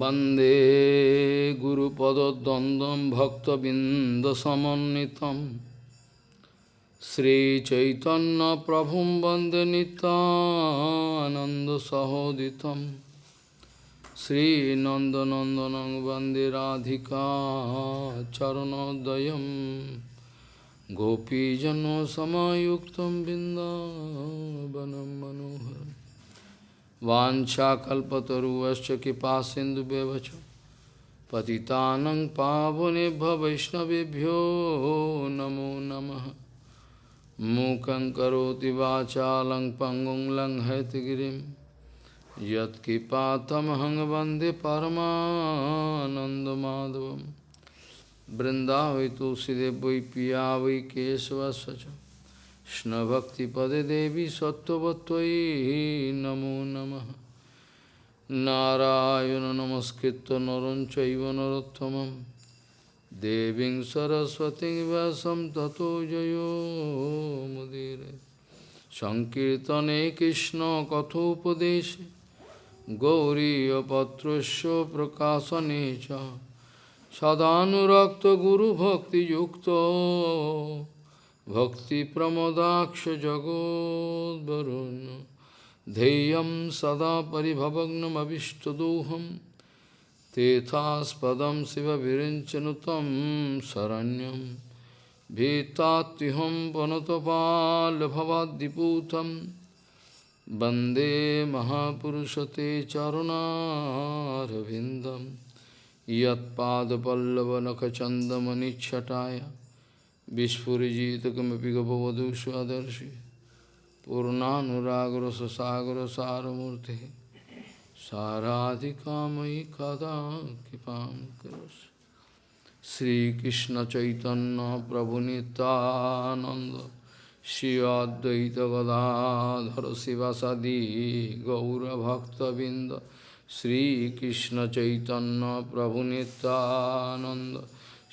वन्दे गुरुपदद्वन्द्वं भक्तबिन्दसमन्वितं श्रीचैतन्यप्रभुं वन्दे नितानन्दसहोदितं श्रीनन्दनन्दनं वन्दे राधिका चरणोदयं गोपीजनसमायुक्तं बिन्दावनं मनोहरम् वाछाकल्पतरुश्च कृपा सिंधुव्यवच पतितानं पावनेभ्य वैष्णवेभ्यो नमो नमः। मूकं करोति वाचालं पङ्गुं लङ्घयतगिरिं यत्कृपातमहं वंदे बृन्दावै तुलसीदेव वै पिया वै केशवस्य কৃষ্ণভক্তিপদে দেবী সত্যবত্যই নমো নম। নারায়ণ নমস্কৃত নরঞ্চৈব নরোত্তম দেবীং সরস্বতী ব্যাসম ততো জয়োমুদির সংকীর্তনে কৃষ্ণ কথোপদেশে। গৌরীপত্রস্য প্রকাশনে সদানুরক্ত গুরুভক্তিযুক্ত। च सदानुरक्तगुरुभक्तियुक्तो भक्तिप्रमोदाक्ष जगोद्वरुन् ध्येयं सदा परिभवग्नमभिष्टदोहं तेथास्पदं शिवविरिञ्चनु तं शरण्यं भीतात्युहं पनुतपाल्भवाद्दिपूतं वन्दे महापुरुषते चरुणारविन्दं यत्पादपल्लवनखचन्दमनिच्छटाय Vishpurijitakamapika bhavadu swadarshi Purnanuragra sasagra saramurti Saradhikamai kada kipam karas Sri Krishna Chaitanya Prabhu Nityananda Shri Advaita Gadadhara Srivasadi Gaura Bhakta Binda Sri Krishna Chaitanya Prabhu Nityananda.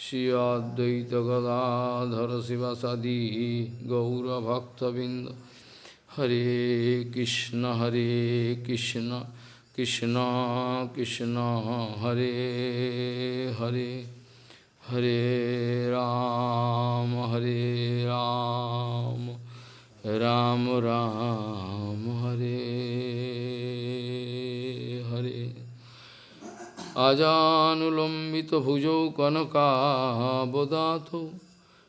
Shri Advaita Gadadhara Srivasadi Gaura Bhakta Binda Hare Krishna Hare Krishna Krishna Krishna Hare Hare Hare Ram Hare Ram Ram Ram Hare আজানুলম্বিত ভুজৌ কনকাবদাত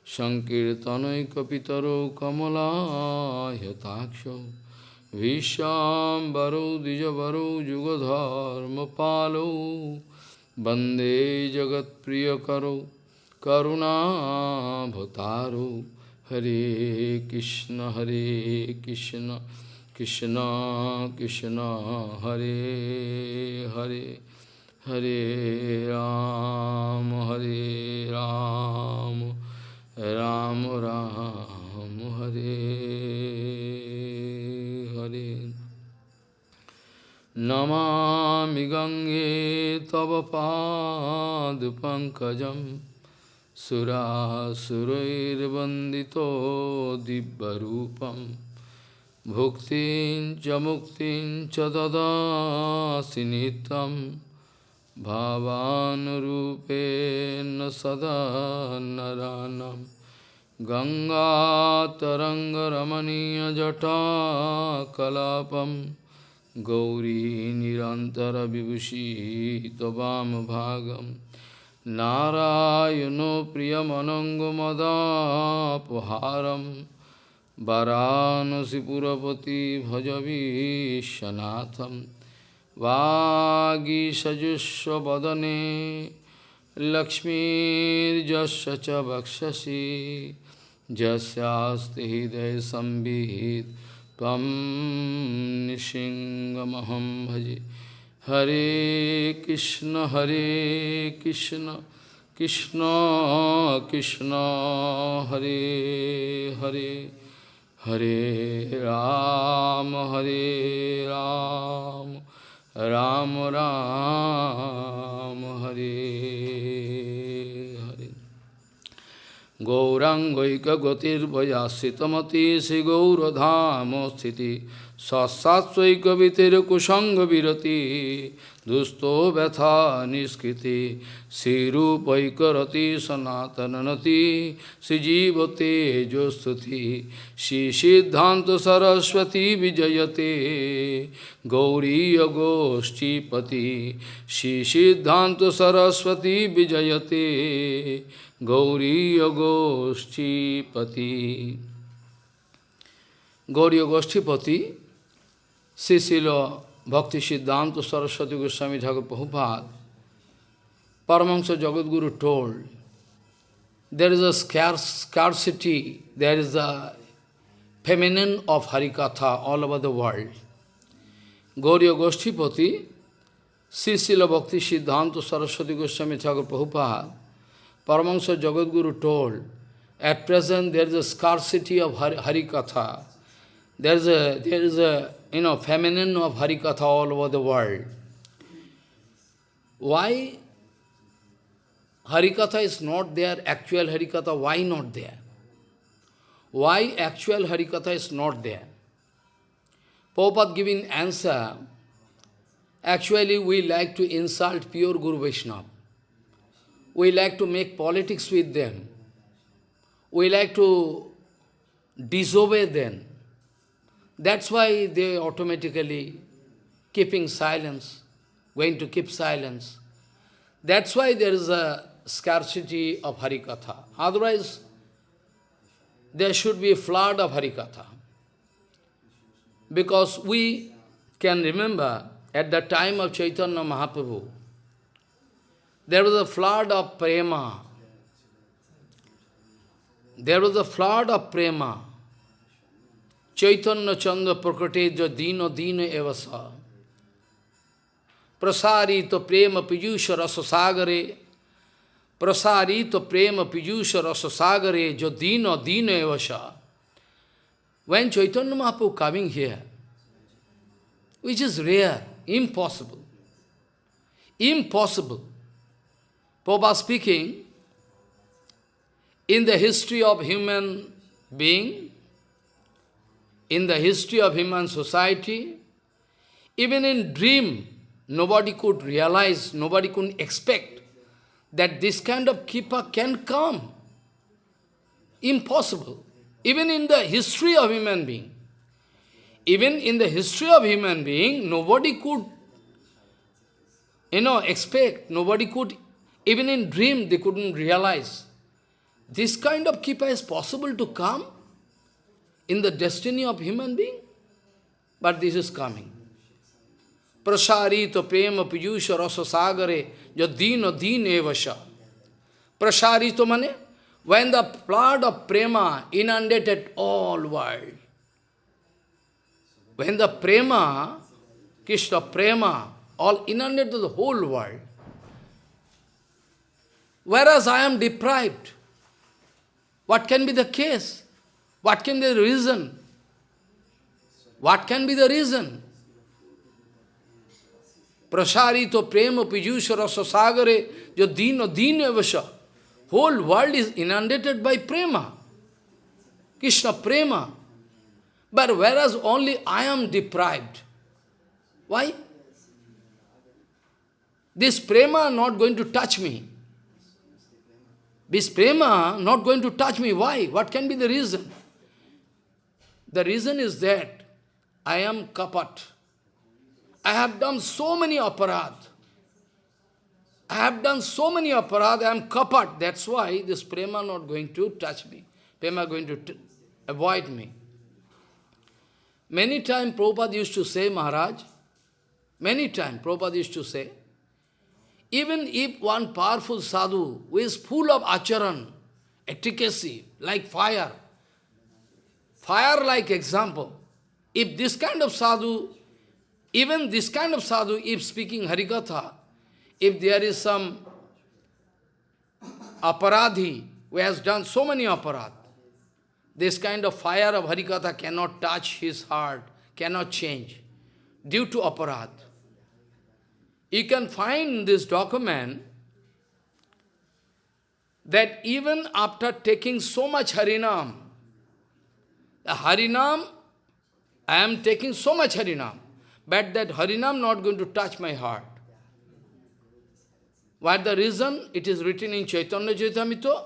সংকীর্তনৈকিতর কমলাহতাক্ষ ভীষ্বরৌ দ্বিজবর যুগধর্ম পালৌ বন্দে জগৎপ্রিয়করৌ করুণাভতারৌ হরে কৃষ্ণ হরে Krishna Krishna Krishna, Hare Hare. Hare Ram, Hare Ram, Ram Ram, Hare Hare. Namami Gange Tava Pad Pankajam Sura Surair Bandito Dibbarupam Bhuktin Jamuktin Chadada Sinitam भावानुरूपेण सदा नरानं गङ्गातरङ्गरमणीयजटाकलापं गौरी निरन्तरविभूषी त्ववामभागं नारायणो प्रियमनङ्गमदापहारं वरानसिपुरपति भजवीशनाथम् वागीषजुष्वदने लक्ष्मीर्जस्य च वक्षसि। यस्यास्ति हृदयसंवित् त्वं निशिङ्गमहं भजे। हरे कृष्ण हरे कृष्ण कृष्ण कृष्ण, हरे हरे। हरे राम हरे राम। রাম রাম হরে হরে গৌরাঙ্গৈকগতির্ভয়াশ্রিতমতি শ্রীগৌরধাম স্থিতি সৎসাৎৈকবিতের কুসঙ্গ বিরতি दुस्तो व्यथा निष्कृति श्रीरूपैकरति सनातननति श्रीजीवते जो स्तुति श्री सिद्धांत सरस्वती विजयते। गौरीय गोष्ठीपति श्री सिद्धांत सरस्वती विजयते। गौरीय गोष्ठीपति गौरीय गोष्ठीपति Shri शिलो Bhakti Siddhanta Saraswati Goswami Thakur Prabhupada, Paramahansa Jagadguru told, there is a scarce, scarcity, there is a feminine of Harikatha all over the world. Gauriya Goshtipati, Sisila Bhakti Siddhanta Saraswati Goswami Thakur Prabhupada, Paramahansa Jagadguru told, at present there is a scarcity of Harikatha. There is a, there is a you know, feminine of Harikatha all over the world. Why Harikatha is not there, actual Harikatha, why not there? Why actual Harikatha is not there? Prabhupada giving answer, actually we like to insult pure Guru Vaishnava. We like to make politics with them. We like to disobey them. That's why they automatically keeping silence, going to keep silence. That's why there is a scarcity of Harikatha. Otherwise, there should be a flood of Harikatha. Because we can remember at the time of Chaitanya Mahaprabhu, there was a flood of prema. There was a flood of prema. Chaitanya Chandra Prakatedya Dino Dino Evasa. Prasarito Prema Piyusha Rasasagare Prasarito Prema Piyusha Rasasagare Jo Dino Dino Evasa When Chaitanya Mahaprabhu coming here, which is rare, impossible, impossible. Prabhupada speaking, in the history of human being, in the history of human society, even in dream, nobody could realize, nobody could expect that this kind of keeper can come. Impossible. Even in the history of human being. Even in the history of human being, nobody could, you know, expect, nobody could, even in dream, they couldn't realize. This kind of keeper is possible to come in the destiny of human being. But this is coming. Prasarita prema piyusha rasa sagare yadina din evasha. Prasarita mane, when the flood of prema inundated all world. When the prema, Krishna prema, all inundated the whole world. Whereas I am deprived. What can be the case? What can be the reason? What can be the reason? Prasarito prema pijusha rasa sagare jo dino dino vasha. Whole world is inundated by prema. Krishna prema. But whereas only I am deprived. Why? This prema not going to touch me. This prema not going to touch me. Why? What can be the reason? The reason is that I am kapat. I have done so many aparad. I have done so many aparad, I am kapat. That's why this prema not going to touch me. Prema going to avoid me. Many times Prabhupada used to say, Maharaj, many times Prabhupada used to say, even if one powerful sadhu who is full of acharan, efficacy, like fire, fire-like example. If this kind of sadhu, even this kind of sadhu, if speaking Harikatha, if there is some aparadhi who has done so many aparadh, this kind of fire of Harikatha cannot touch his heart, cannot change, due to aparadh. You can find this document that even after taking so much Harinam, Harinam, I am taking so much Harinam, but that Harinam not going to touch my heart. What the reason? It is written in Chaitanya Charitamrita.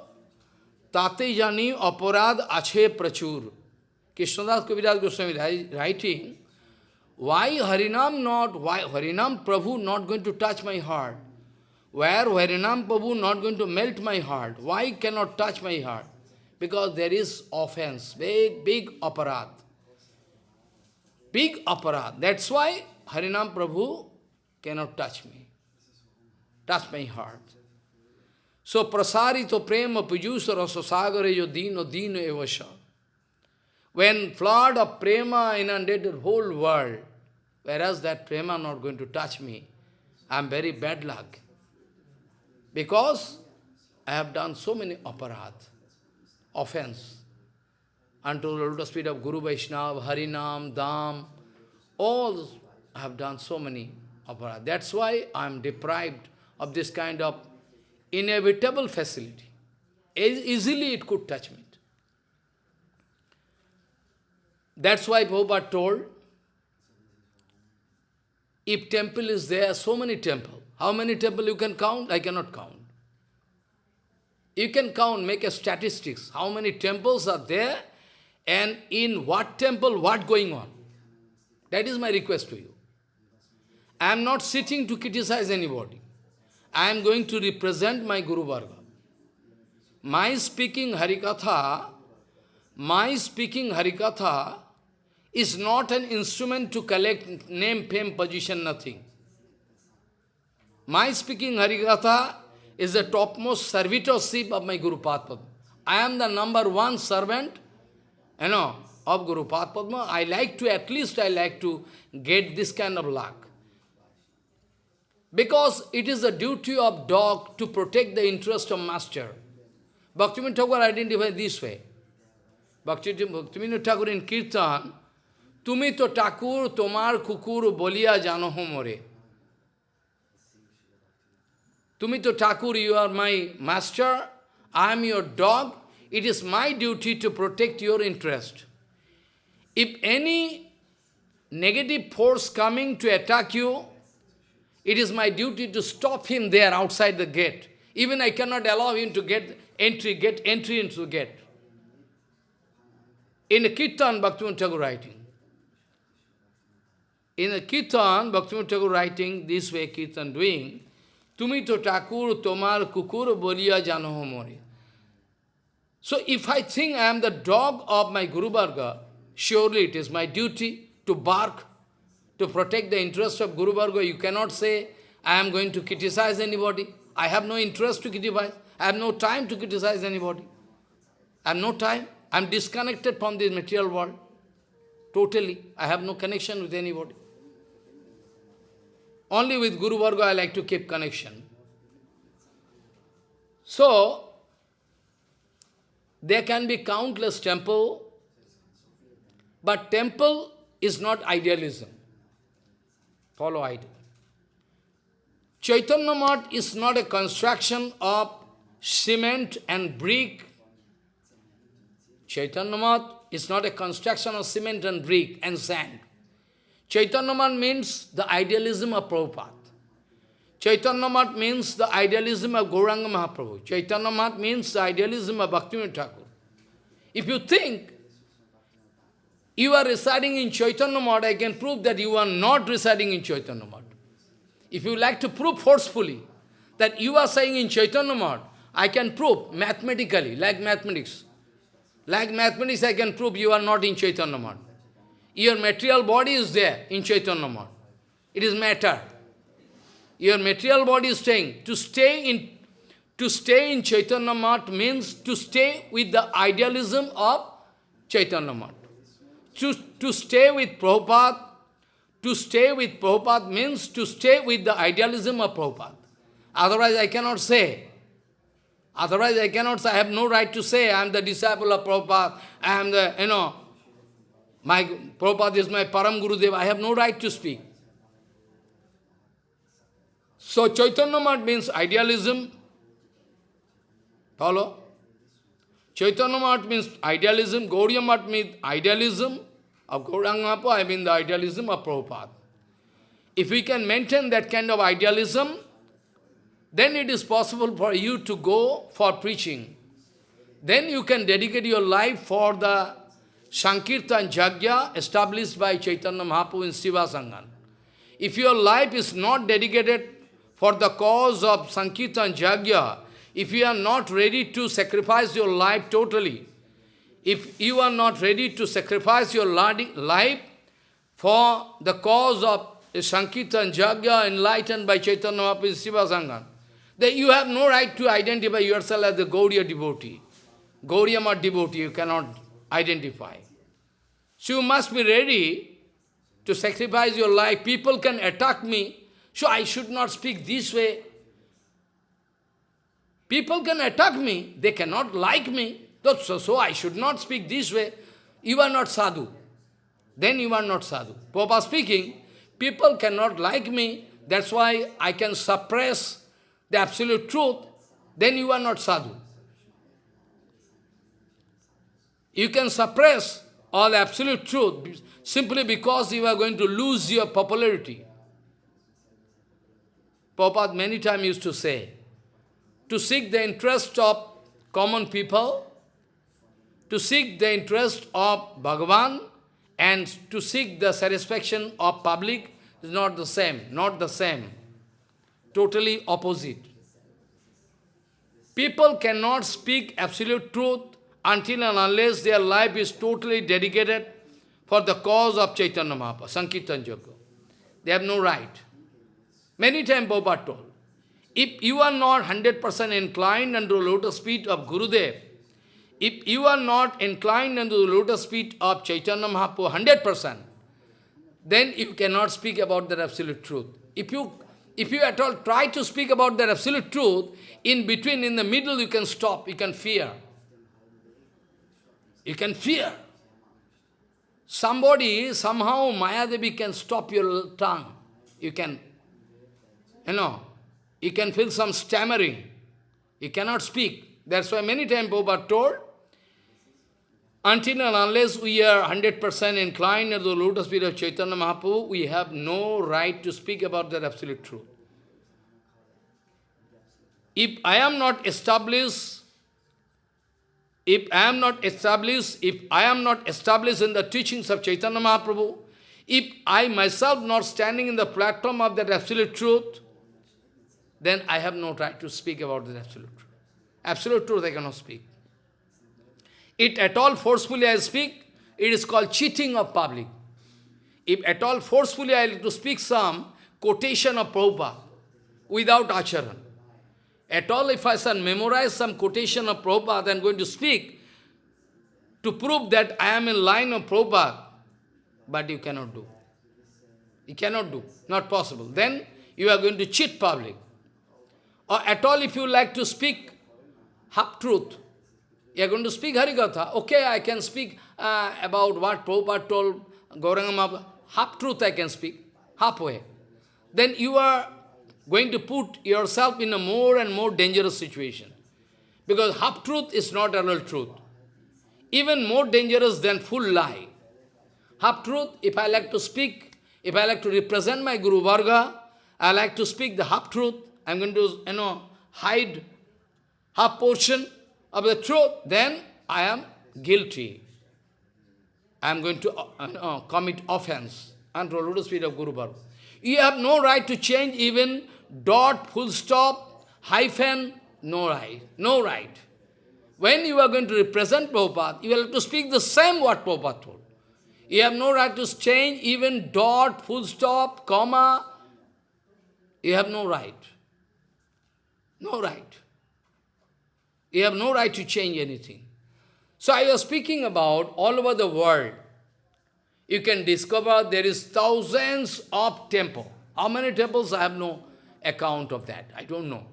Tate jani aparad ache prachur. Krishnadas Kaviraj Goswami writing, why Harinam not, why Harinam Prabhu not going to touch my heart? Where Harinam Prabhu not going to melt my heart? Why cannot touch my heart? Because there is offense, big, big aparat. Big aparat. That's why Harinam Prabhu cannot touch me, touch my heart. So prasarito prema pujusa rasa sagare yo dino dino evasha. When flood of prema inundated the whole world, whereas that prema not going to touch me, I am very bad luck. Because I have done so many aparat, offense, unto the lotus feet of Guru Vaishnava, Harinam, Dham, all I have done so many aparat. That's why I am deprived of this kind of inevitable facility. Easily it could touch me. That's why Prabhupada told, if temple is there, so many temple. How many temple you can count? I cannot count. You can count, make a statistics, how many temples are there, and in what temple, what going on. That is my request to you. I am not sitting to criticize anybody. I am going to represent my Guru Varga. My speaking Harikatha, my speaking Harikatha is not an instrument to collect name, fame, position, nothing. My speaking Harikatha is the topmost servitorship of my Guru Padma. I am the number one servant, you know, of Guru Padma. I like to, at least I like to get this kind of luck. Because it is the duty of dog to protect the interest of master. Bhaktivinoda Thakur identified this way. Bhaktivinoda Thakur in Kirtan, Tumi to Thakur, Tomar Kukur, Bolia Janohomore. Tumito Thakur, you are my master, I am your dog, it is my duty to protect your interest. If any negative force coming to attack you, it is my duty to stop him there outside the gate. Even I cannot allow him to get entry, get entry into the gate. In the Kirtan, Bhaktivinoda Thakur writing. In the Kirtan, Bhaktivinoda Thakur writing, this way Kirtan doing, to Thakur tomar kukur boliya jano mori. So if I think I am the dog of my Guru Varga, surely it is my duty to bark, to protect the interest of Guru Varga. You cannot say, I am going to criticize anybody. I have no interest to criticize. I have no time to criticize anybody. I have no time. I am disconnected from this material world. Totally. I have no connection with anybody. Only with Guru Varga I like to keep connection. So, there can be countless temple, but temple is not idealism. Follow idea. Chaitanya Mat is not a construction of cement and brick. Chaitanya Mat is not a construction of cement and brick and sand. Chaitanya Mat means the idealism of Prabhupada. Chaitanyamat means the idealism of Gauranga Mahaprabhu. Chaitanyamat means the idealism of Bhaktivinoda Thakur. If you think you are residing in Chaitanyamat, I can prove that you are not residing in Chaitanyamat. If you like to prove forcefully that you are saying in Chaitanyamat, I can prove mathematically, like mathematics. Like mathematics, I can prove you are not in Chaitanya Mat. Your material body is there in Chaitanya Mat. It is matter. Your material body is staying. To stay in to stay in Chaitanya Mat means to stay with the idealism of Chaitanya Mat. To, to stay with Prabhupada, to stay with Prabhupada means to stay with the idealism of Prabhupada. Otherwise I cannot say. Otherwise I cannot say, I have no right to say I am the disciple of Prabhupada, I am the, you know, my Prabhupada is my Param Gurudev. I have no right to speak. So Chaitanya Mat means idealism. Follow? Chaitanya Mat means idealism. Gauriya Mat means idealism of Gauranga I mean the idealism of Prabhupada. If we can maintain that kind of idealism, then it is possible for you to go for preaching. Then you can dedicate your life for the Sankirtan Jagya established by Chaitanya Mahaprabhu in Siva Sangan. If your life is not dedicated for the cause of Sankirtan Jagya, if you are not ready to sacrifice your life totally, if you are not ready to sacrifice your life for the cause of Sankirtan Jagya enlightened by Chaitanya Mahaprabhu in Siva Sangan, then you have no right to identify yourself as a Gauriya devotee. Gauriya devotee, you cannot identify. So you must be ready to sacrifice your life. People can attack me, so I should not speak this way. People can attack me, they cannot like me, so, so I should not speak this way. You are not sadhu. Then you are not sadhu. Papa speaking, people cannot like me, that's why I can suppress the absolute truth, then you are not sadhu. You can suppress all absolute truth simply because you are going to lose your popularity. Prabhupada many times used to say, to seek the interest of common people, to seek the interest of Bhagavan, and to seek the satisfaction of public is not the same, not the same. Totally opposite. People cannot speak absolute truth until and unless their life is totally dedicated for the cause of Chaitanya Mahaprabhu, Sankirtan Jagya. They have no right. Many times Prabhupada told, if you are not 100% inclined under the lotus feet of Gurudev, if you are not inclined under the lotus feet of Chaitanya Mahaprabhu 100%, then you cannot speak about the absolute truth. If you, if you at all try to speak about the absolute truth, in between, in the middle, you can stop, you can fear. You can fear. Somebody, somehow, Mayadevi can stop your tongue. You can, you know, you can feel some stammering. You cannot speak. That's why many times Prabhupada told, until and unless we are 100% inclined to the lotus feet of Chaitanya Mahaprabhu, we have no right to speak about that absolute truth. If I am not established if I am not established, if I am not established in the teachings of Chaitanya Mahaprabhu, if I myself not standing in the platform of that absolute truth, then I have no right to speak about the absolute truth. Absolute truth I cannot speak. It at all forcefully I speak, it is called cheating of public. If at all forcefully I to speak some quotation of Prabhupada without acharan, at all, if I shall memorize some quotation of Prabhupada and going to speak to prove that I am in line of Prabhupada, but you cannot do. You cannot do. Not possible. Then you are going to cheat public. Or at all, if you like to speak half-truth, you are going to speak Harikatha. Okay, I can speak uh, about what Prabhupada told Gauranga Half-truth I can speak, halfway. Then you are going to put yourself in a more and more dangerous situation. Because half-truth is not a real truth. Even more dangerous than full lie. Half-truth, if I like to speak, if I like to represent my Guru Varga, I like to speak the half-truth, I'm going to, you know, hide half portion of the truth, then I am guilty. I am going to uh, commit offense under the lotus feet of Guru Varga. You have no right to change even dot, full stop, hyphen, no right, no right. When you are going to represent Prabhupada, you will have to speak the same what Prabhupada told. You have no right to change even dot, full stop, comma. You have no right. No right. You have no right to change anything. So I was speaking about all over the world. You can discover there is thousands of temples. How many temples I have no account of that. I don't know.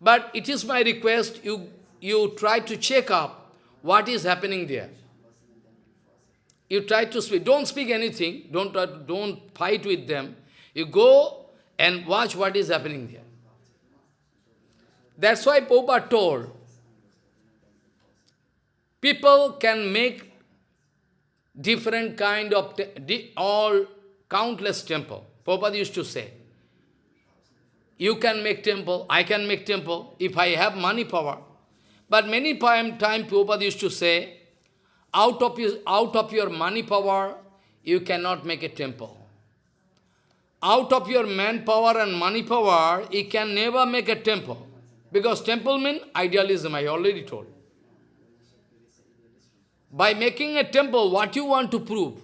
But it is my request, you, you try to check up what is happening there. You try to speak. Don't speak anything. Don't, uh, don't fight with them. You go and watch what is happening there. That's why Popa told, people can make different kind of, all countless temple. Prabhupada used to say, you can make temple, I can make temple, if I have money power. But many time, time Prabhupada used to say, out of, your, out of your money power, you cannot make a temple. Out of your manpower and money power, you can never make a temple. Because temple means idealism, I already told. By making a temple, what you want to prove?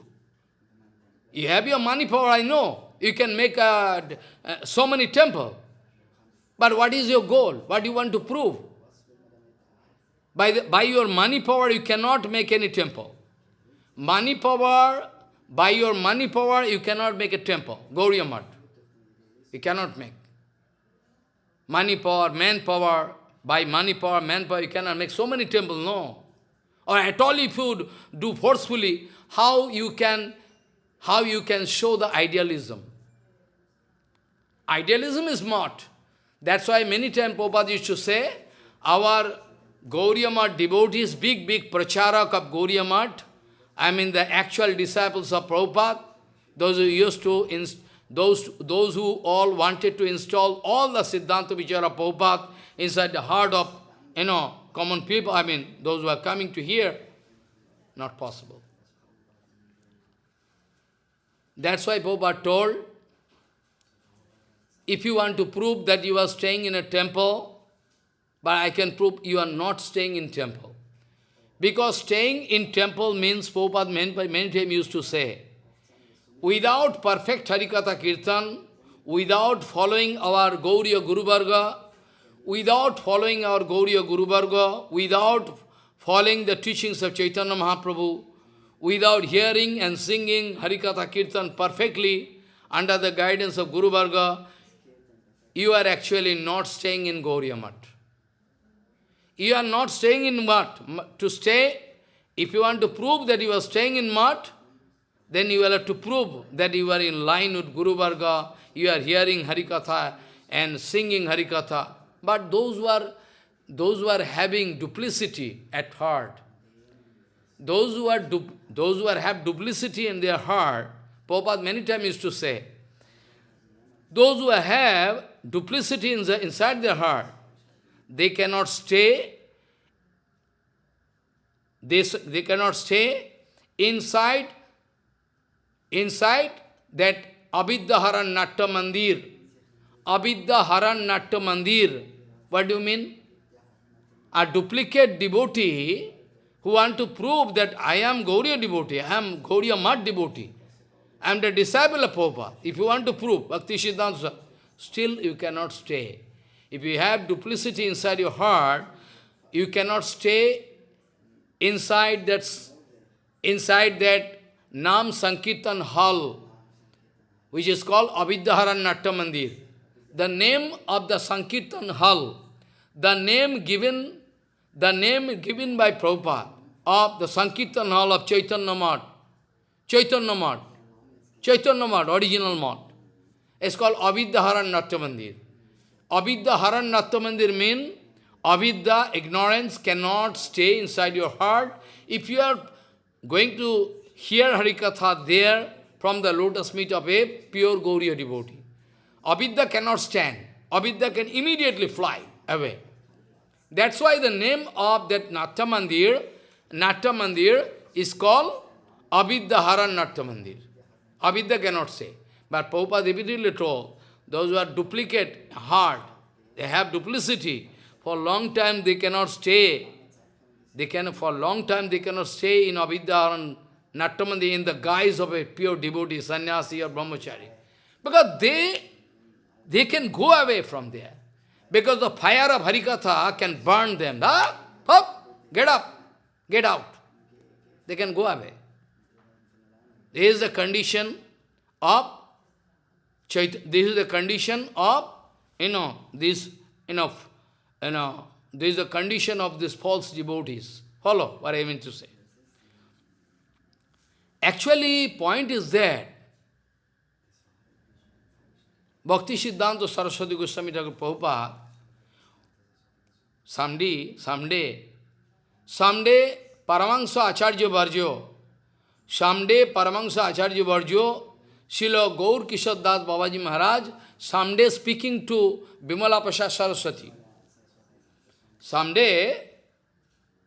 You have your money power, I know. You can make a, uh, so many temples. But what is your goal? What do you want to prove? By, the, by your money power, you cannot make any temple. Money power, by your money power, you cannot make a temple. Gauriya Math. You cannot make. Money power, manpower, by money power, manpower, you cannot make so many temples, no. Or at all if you do forcefully, how you can, how you can show the idealism? Idealism is not. That's why many times Prabhupada used to say, our Gauriya Math devotees, big, big pracharak of Gauriya Math, I mean the actual disciples of Prabhupada, those who used to, those, those who all wanted to install all the Siddhanta Vichara Prabhupada inside the heart of, you know, common people, I mean, those who are coming to hear, not possible. That's why Prabhupada told, if you want to prove that you are staying in a temple, but I can prove you are not staying in temple. Because staying in temple means, Prabhupada many, many times used to say, without perfect Harikatha Kirtan, without following our Gauriya Guru Varga, without following our Gauriya Guru Varga, without following the teachings of Chaitanya Mahaprabhu, without hearing and singing Harikatha Kirtan perfectly under the guidance of Guru Varga, you are actually not staying in Gauriya. You are not staying in Math. To stay, if you want to prove that you are staying in Math, then you will have to prove that you are in line with Guru Varga, you are hearing Harikatha and singing Harikatha. But those who are, those who are having duplicity at heart, those who are those who are have duplicity in their heart, Prabhupada many times used to say, those who have duplicity in the, inside their heart, they cannot stay, they, they cannot stay inside, inside that Avidya Haran Natya Mandir. Avidya Haran Natya Mandir. What do you mean? A duplicate devotee who want to prove that I am Gauriya devotee, I am Gauriya Math devotee, I am the disciple of Prabhupada. If you want to prove, Bhakti Siddhanta, still you cannot stay. If you have duplicity inside your heart, you cannot stay inside that, inside that Nam Sankirtan hall, which is called Avidya Haran Natya Mandir. The name of the Sankirtan hall, the name given, the name given by Prabhupada of the Sankirtan hall of Chaitanya Math, Chaitanya Chaitanya Math, original Math. It's called Avidya Haran Natya Mandir. Avidya Haran Natya Mandir means Avidya, ignorance, cannot stay inside your heart. If you are going to hear Harikatha there from the lotus meet of a pure Gauriya devotee, Avidya cannot stand. Avidya can immediately fly away. That's why the name of that Natya Mandir, Mandir is called Avidya Haran Natya Mandir. Avidya cannot say. But Prabhupada repeatedly told, those who are duplicate heart, they have duplicity. For long time they cannot stay. They can, for a long time they cannot stay in Avidya and Nattamandi in the guise of a pure devotee, sannyasi or brahmachari. Because they, they can go away from there. Because the fire of Harikatha can burn them. Ah, up, get up, get out. They can go away. This is the condition of Chait this is the condition of, you know, this, you know, you know, this is the condition of these false devotees. Follow what I mean to say. Actually, point is that Bhakti Siddhanta Saraswati Goswami Thakur Prabhupada, someday, someday, someday Paramahansa Acharya Varjo, someday Paramahansa Acharya Varjo Srila Gaur Kishore Das Babaji Maharaj, someday speaking to Bimala Prasad Saraswati. Someday,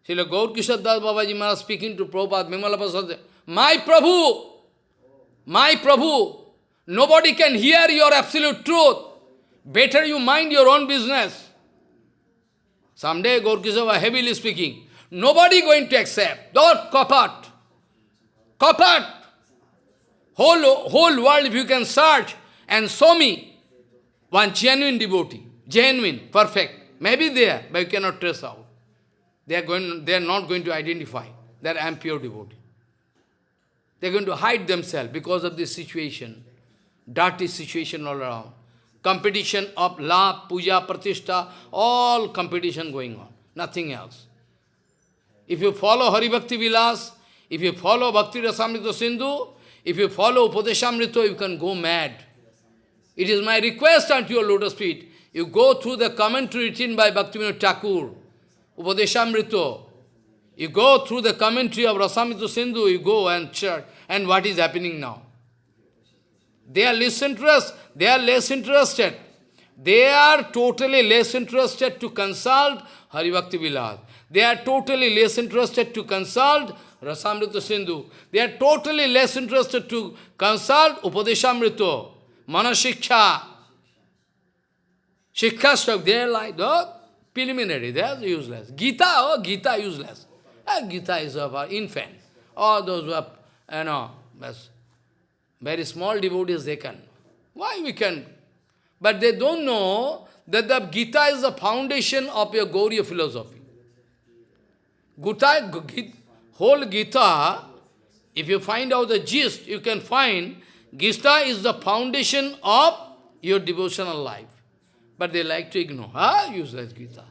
Srila Gaur Kishore Das Babaji Maharaj speaking to Prabhupada, Bimala Prasad, My Prabhu, my Prabhu, nobody can hear your absolute truth. Better you mind your own business. Someday Gaur was heavily speaking. Nobody going to accept. Don't. Kapat. Whole, whole world, if you can search and show me one genuine devotee, genuine, perfect, maybe there, but you cannot trace out. They are, going, they are not going to identify that I am pure devotee. They are going to hide themselves because of this situation, dirty situation all around. Competition of la, puja, pratishtha, all competition going on, nothing else. If you follow Hari Bhakti Vilas, if you follow Bhakti Rasamrita Sindhu, if you follow Upadeshamrita, you can go mad. It is my request unto your lotus feet. You go through the commentary written by Bhaktivinoda Thakur, Upadeshamrita. You go through the commentary of Rasamrita Sindhu, you go and check, and what is happening now. They are less interested. They are less interested. They are totally less interested to consult Hari Bhakti Vilas. They are totally less interested to consult Rasamrita Sindhu. They are totally less interested to consult Upadeshamrita, Manashiksha, Shiksha they are like the preliminary, they are useless. Gita, oh, Gita useless. Ah, Gita is of an infant. All those who are, you know, very small devotees, they can. Why we can? But they don't know that the Gita is the foundation of your Gauriya philosophy. Gita, whole Gita, if you find out the gist, you can find Gita is the foundation of your devotional life. But they like to ignore. Ah, useless Gita.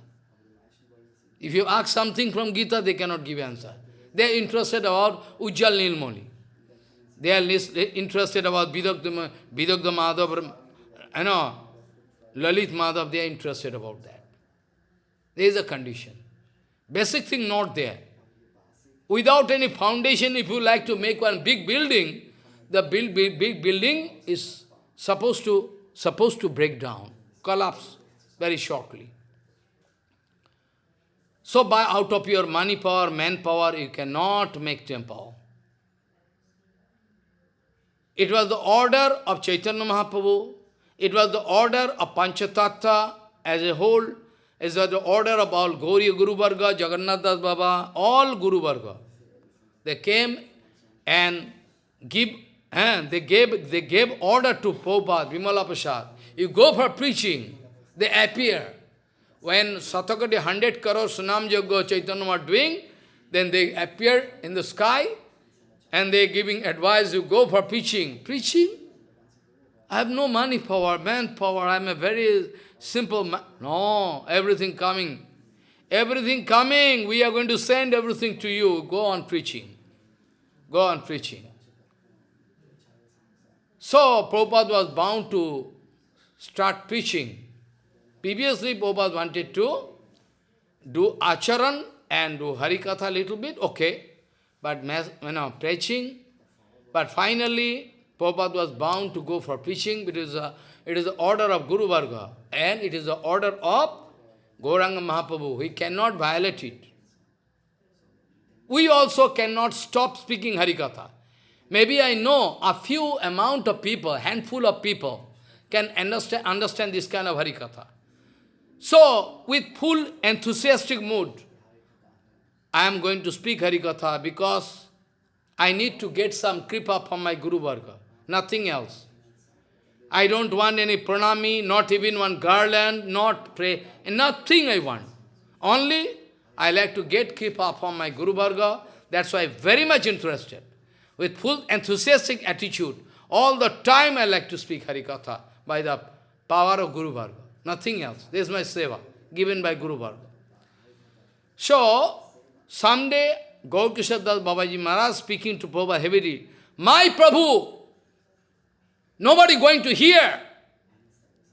If you ask something from Gita, they cannot give answer. They are interested about Ujjal Nilmoni. They are interested about Vidagda Madhav, you know, Lalit Madhav, they are interested about that. There is a condition. Basic thing not there. Without any foundation, if you like to make one big building, the big, big, big building is supposed to, supposed to break down, collapse very shortly. So by out of your money power, manpower, you cannot make temple. It was the order of Chaitanya Mahaprabhu, it was the order of Panchatattva as a whole, it was the order of all Gauriya Guru Varga, Jagannath Das Baba, all Guru Varga. They came and give, eh, they gave they gave order to Prabhupada, Vimala Prasad. You go for preaching, they appear. When Satakati 100 crore Sunam Yoga Chaitanya were doing, then they appear in the sky and they giving advice, you go for preaching. Preaching? I have no money power, man power, I am a very simple. No, everything coming. Everything coming, we are going to send everything to you. Go on preaching. Go on preaching. So, Prabhupada was bound to start preaching. Previously, Prabhupada wanted to do acharan and do harikatha a little bit, okay. But, you know, preaching. But finally, Prabhupada was bound to go for preaching. because a, it is the order of Guru Varga. And it is the order of Gauranga Mahaprabhu. He cannot violate it. We also cannot stop speaking Harikatha. Maybe I know a few amount of people, handful of people, can understand, understand this kind of Harikatha. So, with full enthusiastic mood, I am going to speak Harikatha because I need to get some kripa from my Guru Varga, nothing else. I don't want any pranami, not even one garland, not pray, nothing I want. Only I like to get kripa from my Guru Varga, that's why I'm very much interested. With full enthusiastic attitude, all the time I like to speak Harikatha by the power of Guru Varga, nothing else. This is my seva, given by Guru Varga. So, someday, Gaur Kishore Das Babaji Maharaj speaking to Prabhupada heavily, My Prabhu, Nobody going to hear.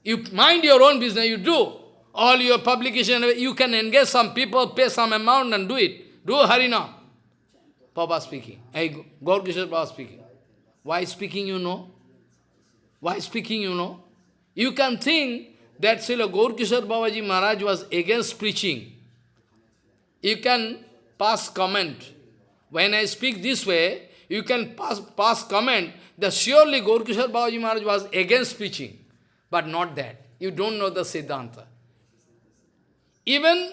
You mind your own business, you do. All your publication, you can engage some people, pay some amount and do it. Do Harinam. Papa speaking. Hey, Gaur Kishore Papa speaking. Why speaking you know? Why speaking you know? You can think that Srila Gaurkishore Babaji Maharaj was against preaching. You can pass comment. When I speak this way, you can pass, pass comment that surely Gaurkishore Babaji Maharaj was against preaching. But not that. You don't know the Siddhanta. Even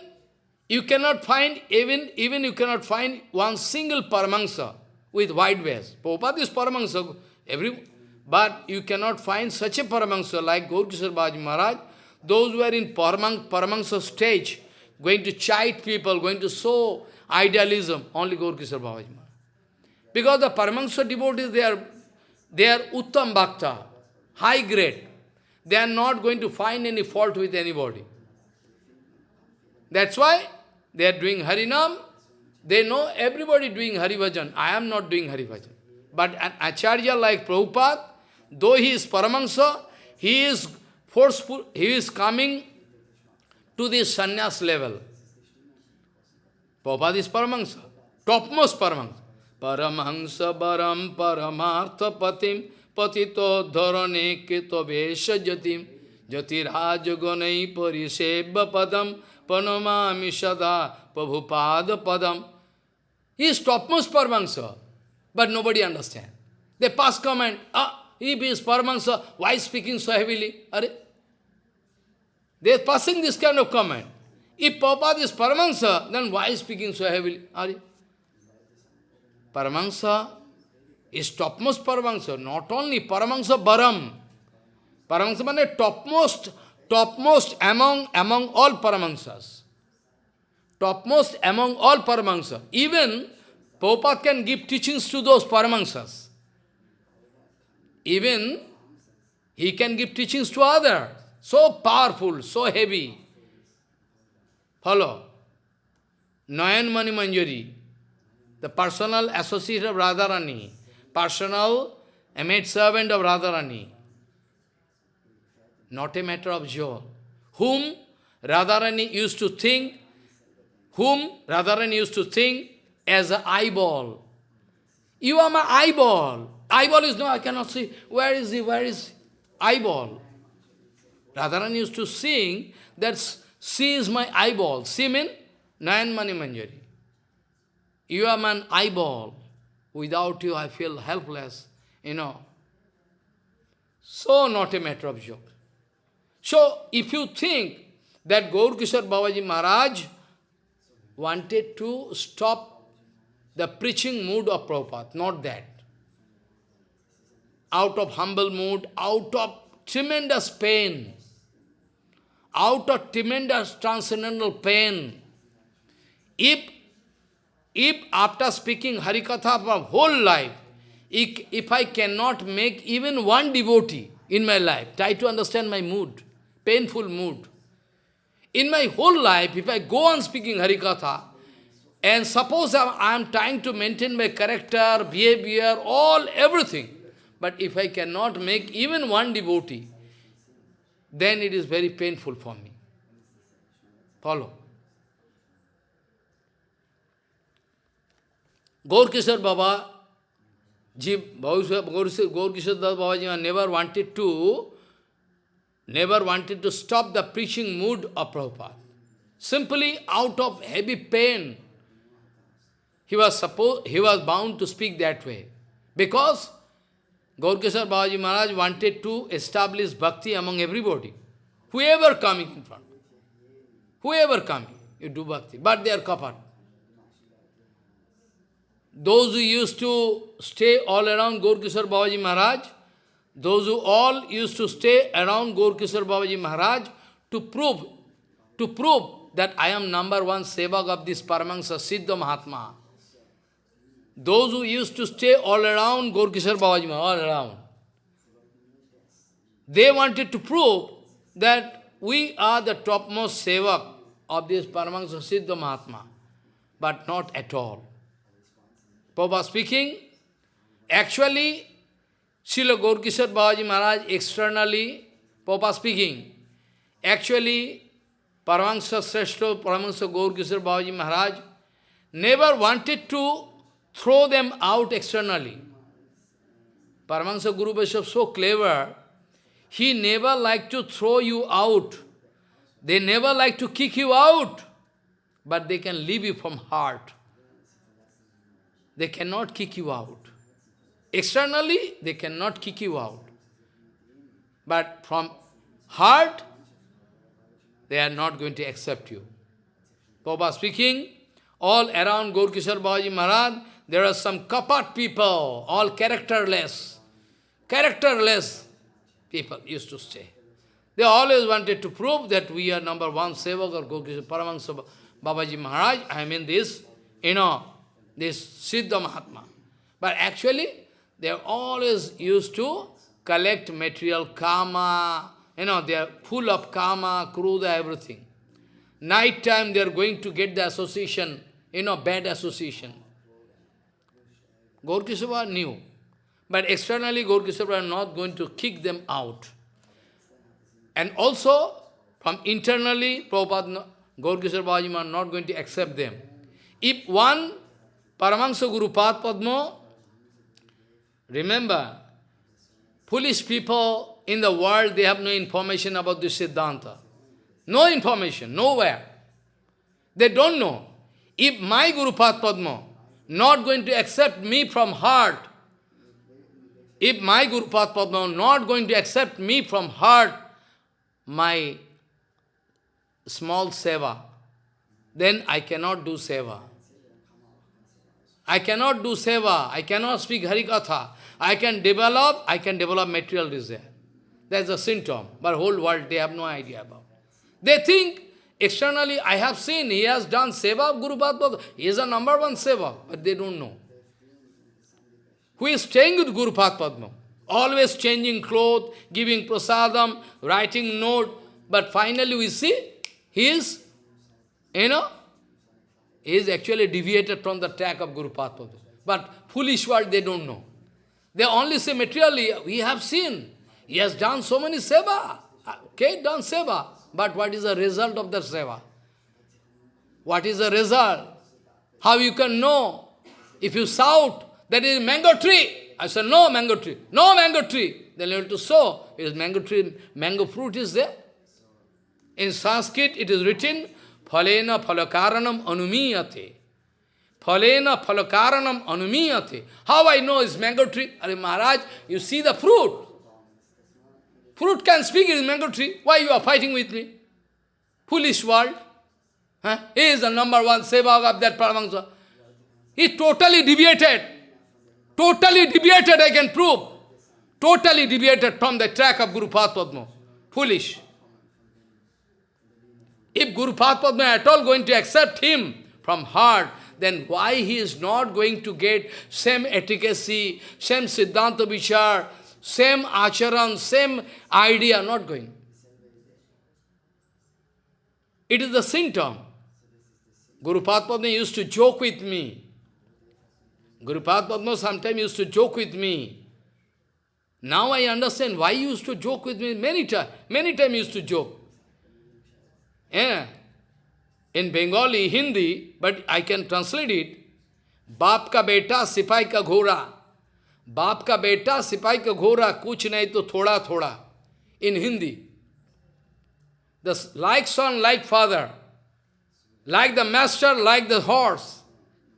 you cannot find, even, even you cannot find one single Paramahansa with white vest. Prabhupada is Paramahansa, every, but you cannot find such a Paramahansa like Gaurkishore Babaji Maharaj. Those who are in Paramang, Paramahansa stage, going to chide people, going to sow idealism, only Gaurkishore Babaji Maharaj. Because the Paramahansa devotees, they are, they are Uttam Bhakta, high grade. They are not going to find any fault with anybody. That's why they are doing Harinam. They know everybody doing Hari Bhajan. I am not doing Hari Bhajan. But an Acharya like Prabhupada, though he is Paramahansa, he is forceful, he is coming to this sannyas level. Prabhupada is Paramahansa, topmost Paramahansa. Paramahansa Baram Paramartha Patim Patito Dharane Kito Vesha Jatim Jatiraj Gunai Parisebha Padam Panamami Sada Prabhupada Padam. He is topmost Paramahansa, but nobody understand. They pass comment, ah, if he is Paramahansa, why speaking so heavily? Are they are passing this kind of comment. If Prabhupada is Paramahansa, then why speaking so heavily? Are Paramahansa is topmost Paramahansa, not only Paramahansa Baram. Paramahansa means topmost, topmost among, among all Paramahansas. Topmost among all Paramahansas. Even Prabhupada can give teachings to those Paramahansas. Even he can give teachings to others. So powerful, so heavy. Follow. Nayan Mani Manjari, the personal associate of Radharani, personal a maid servant of Radharani. Not a matter of joy. Whom Radharani used to think, whom Radharani used to think as an eyeball. You are my eyeball. Eyeball is no, I cannot see. Where is he? Where is eyeball? Radharani used to sing that she is my eyeball. See mean? Nayan Mani Manjari. You are my eyeball. Without you, I feel helpless, you know. So not a matter of joke. So, if you think that Gaur Kishore Babaji Maharaj wanted to stop the preaching mood of Prabhupada, not that. Out of humble mood, out of tremendous pain, out of tremendous transcendental pain, if, if after speaking Harikatha for whole life, if, if I cannot make even one devotee in my life, try to understand my mood, painful mood. In my whole life, if I go on speaking Harikatha, and suppose I am trying to maintain my character, behavior, all, everything, but if I cannot make even one devotee, then it is very painful for me. Follow. Gaur Baba, Ji, Gaur Kishore Baba Ji never wanted to, never wanted to stop the preaching mood of Prabhupada. Simply out of heavy pain, he was supposed, he was bound to speak that way. Because Gaurkishore Babaji Maharaj wanted to establish bhakti among everybody. Whoever coming in front. Whoever coming, you do bhakti. But they are kapat. Those who used to stay all around Gaurkishore Babaji Maharaj, those who all used to stay around Gaurkishore Babaji Maharaj to prove, to prove that I am number one sevak of this Paramahansa Siddha Mahatma. Those who used to stay all around Gaurkishore Babaji Maharaj, all around, they wanted to prove that we are the topmost sevak of this Paramahansa Siddha Mahatma, but not at all. Prabhupada speaking, actually, Srila Gaurkishore Babaji Maharaj externally, Prabhupada speaking, actually, Paramahansa Sreshta, Paramahansa Gaurkishore Babaji Maharaj never wanted to throw them out externally. Paramahansa Guru Vaishnava so clever, he never like to throw you out. They never like to kick you out, but they can leave you from heart. They cannot kick you out. Externally, they cannot kick you out. But from heart, they are not going to accept you. Baba speaking, all around Gaurkishore Babaji Maharaj, there are some kapat people, all characterless. Characterless people used to stay. They always wanted to prove that we are number one sevak or Gaurkishore Paramahansa Babaji Maharaj. I mean this, you know, this Siddha Mahatma. But actually, they are always used to collect material karma, you know, they are full of karma, kruda, everything. Night time they are going to get the association, you know, bad association. Gaurkisava knew. But externally, Gaurkisava are not going to kick them out. And also, from internally, Prabhupada, Gaurkisava are not going to accept them. If one Paramahansa Guru Padma, remember, foolish people in the world, they have no information about this Siddhanta. No information, nowhere. They don't know. If my Guru Padma not going to accept me from heart, if my Guru Padma not going to accept me from heart, my small seva, then I cannot do seva. I cannot do seva, I cannot speak Harikatha. I can develop, I can develop material desire. That's a symptom, but whole world they have no idea about. They think, externally, I have seen, he has done seva of Guru Padma, he is a number one seva, but they don't know. Who is staying with Guru Padma? Always changing clothes, giving prasadam, writing note, but finally we see, he is, you know, is actually deviated from the track of Guru Padma. But foolish world, they don't know. They only say materially, we have seen, he has done so many seva. Uh, okay, done seva. But what is the result of the seva? What is the result? How you can know? If you shout, that is mango tree. I said, no mango tree. No mango tree. Then you have to sow. Is mango tree, mango fruit is there. In Sanskrit, it is written, Phalena phalakaranam anumiyate. Phalena phalakaranam anumiyate. How I know it's mango tree? Are Maharaj, you see the fruit. Fruit can speak, is mango tree. Why you are fighting with me? Foolish world. Huh? He is the number one sevak of that Paramahansa. He totally deviated. Totally deviated, I can prove. Totally deviated from the track of Guru Padma. Foolish. If Guru Padma at all going to accept him from heart, then why he is not going to get same efficacy, same Siddhanta Vichar, same acharan, same idea, not going. It is the symptom. Guru Padma used to joke with me. Guru Padma sometimes used to joke with me. Now I understand why he used to joke with me many times. Many times used to joke. Yeah. In Bengali, Hindi, but I can translate it. बाप का बेटा सिपाही का घोड़ा बाप का बेटा सिपाही का घोड़ा कुछ नहीं तो थोड़ा थोड़ा इन Hindi the like son, like father, like the master, like the horse.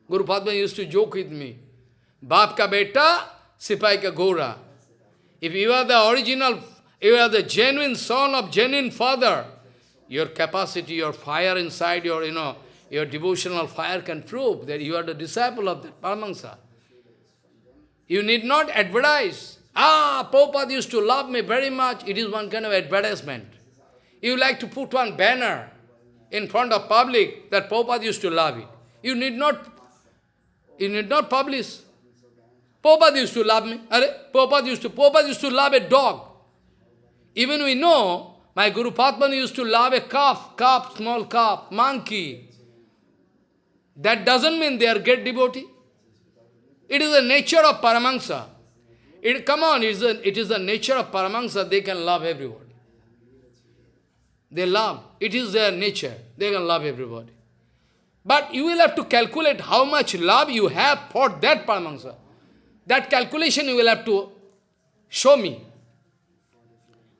Guru Padma used to joke with me. Bap ka beta, sipai ka gora. If you are the original, you are the genuine son of genuine father, your capacity, your fire inside your, you know, your devotional fire can prove that you are the disciple of the Paramahansa. You need not advertise. Ah, Prabhupada used to love me very much. It is one kind of advertisement. You like to put one banner in front of public that Prabhupada used to love it. You need not, you need not publish. Prabhupada used to love me. Prabhupada used to, Prabhupada used to love a dog. Even we know, my Guru Padma used to love a calf, calf, small calf, monkey. That doesn't mean they are great devotee. It is the nature of Paramahansa. It, come on, it is, a, it is the nature of Paramahansa, they can love everyone. They love. It is their nature. They can love everybody. But you will have to calculate how much love you have for that Paramahansa. That calculation you will have to show me.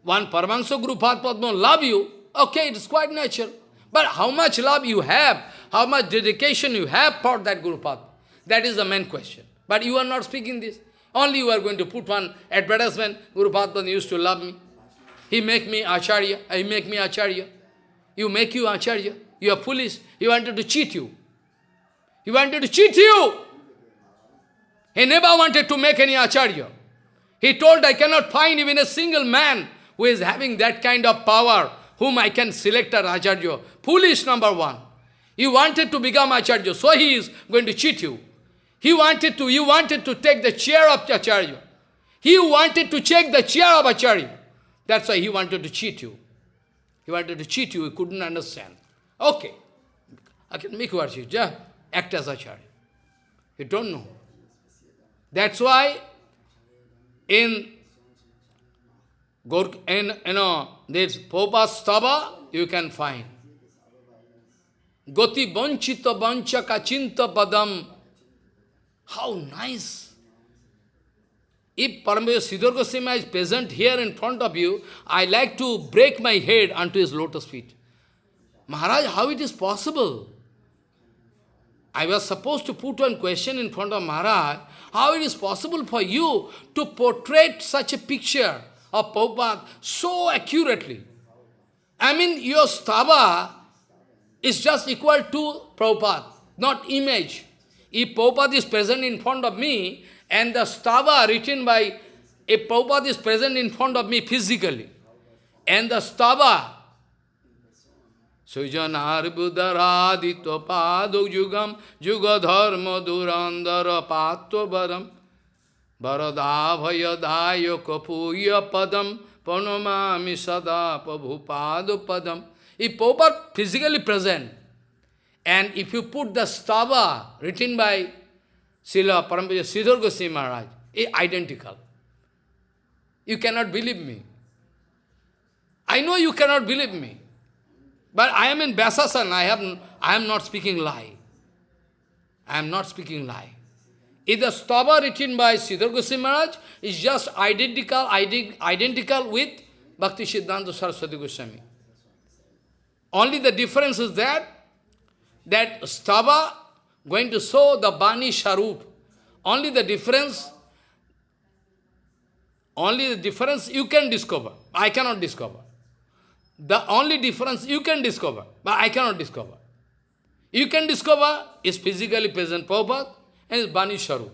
One Paramahansa Guru Padma love you, okay, it's quite natural. But how much love you have, how much dedication you have for that Guru Padma, that is the main question. But you are not speaking this. Only you are going to put one advertisement, Guru Padma used to love me. He make me Acharya, he make me Acharya. You make you Acharya. You are foolish. He wanted to cheat you. He wanted to cheat you. He never wanted to make any Acharya. He told, I cannot find even a single man who is having that kind of power, whom I can select as Acharya. Foolish number one. He wanted to become Acharya, so he is going to cheat you. He wanted to, you wanted to take the chair of Acharya. He wanted to take the chair of Acharya. That's why he wanted to cheat you. He wanted to cheat you, he couldn't understand. Okay, I can make worship, yeah? act as Acharya. You don't know. That's why in, in you know, this Popa Stava, you can find. Goti Banchita Bancha Kachinta Padam. How nice! If Paramaya Sridhar Goswami is present here in front of you, I like to break my head onto his lotus feet. Maharaj, how it is possible? I was supposed to put one question in front of Maharaj, how it is possible for you to portray such a picture of Prabhupada so accurately? I mean, your stava is just equal to Prabhupada, not image. If Prabhupada is present in front of me, and the stava written by a Prabhupada is present in front of me physically. And the stava, Sujanar Buddharadito Padu Yugam Yugadharma Durandara Patto Varadabhayadayo Kapuya Padam Panamami Sada Prabhupada Padam. If Prabhupada physically present, and if you put the stava written by Srila Parampura Sridhar Goswami Maharaj, identical. You cannot believe me. I know you cannot believe me. But I am in Vyasasan, I, have, I am not speaking lie. I am not speaking lie. If the stava written by Sridhar Goswami Maharaj is just identical, identical with Bhakti Siddhanta Saraswati Goswami. Only the difference is that, that stava going to show the Bani Sharup. Only the difference, only the difference you can discover. I cannot discover. The only difference you can discover, but I cannot discover. You can discover is physically present Prabhupada and is Bani Sharup.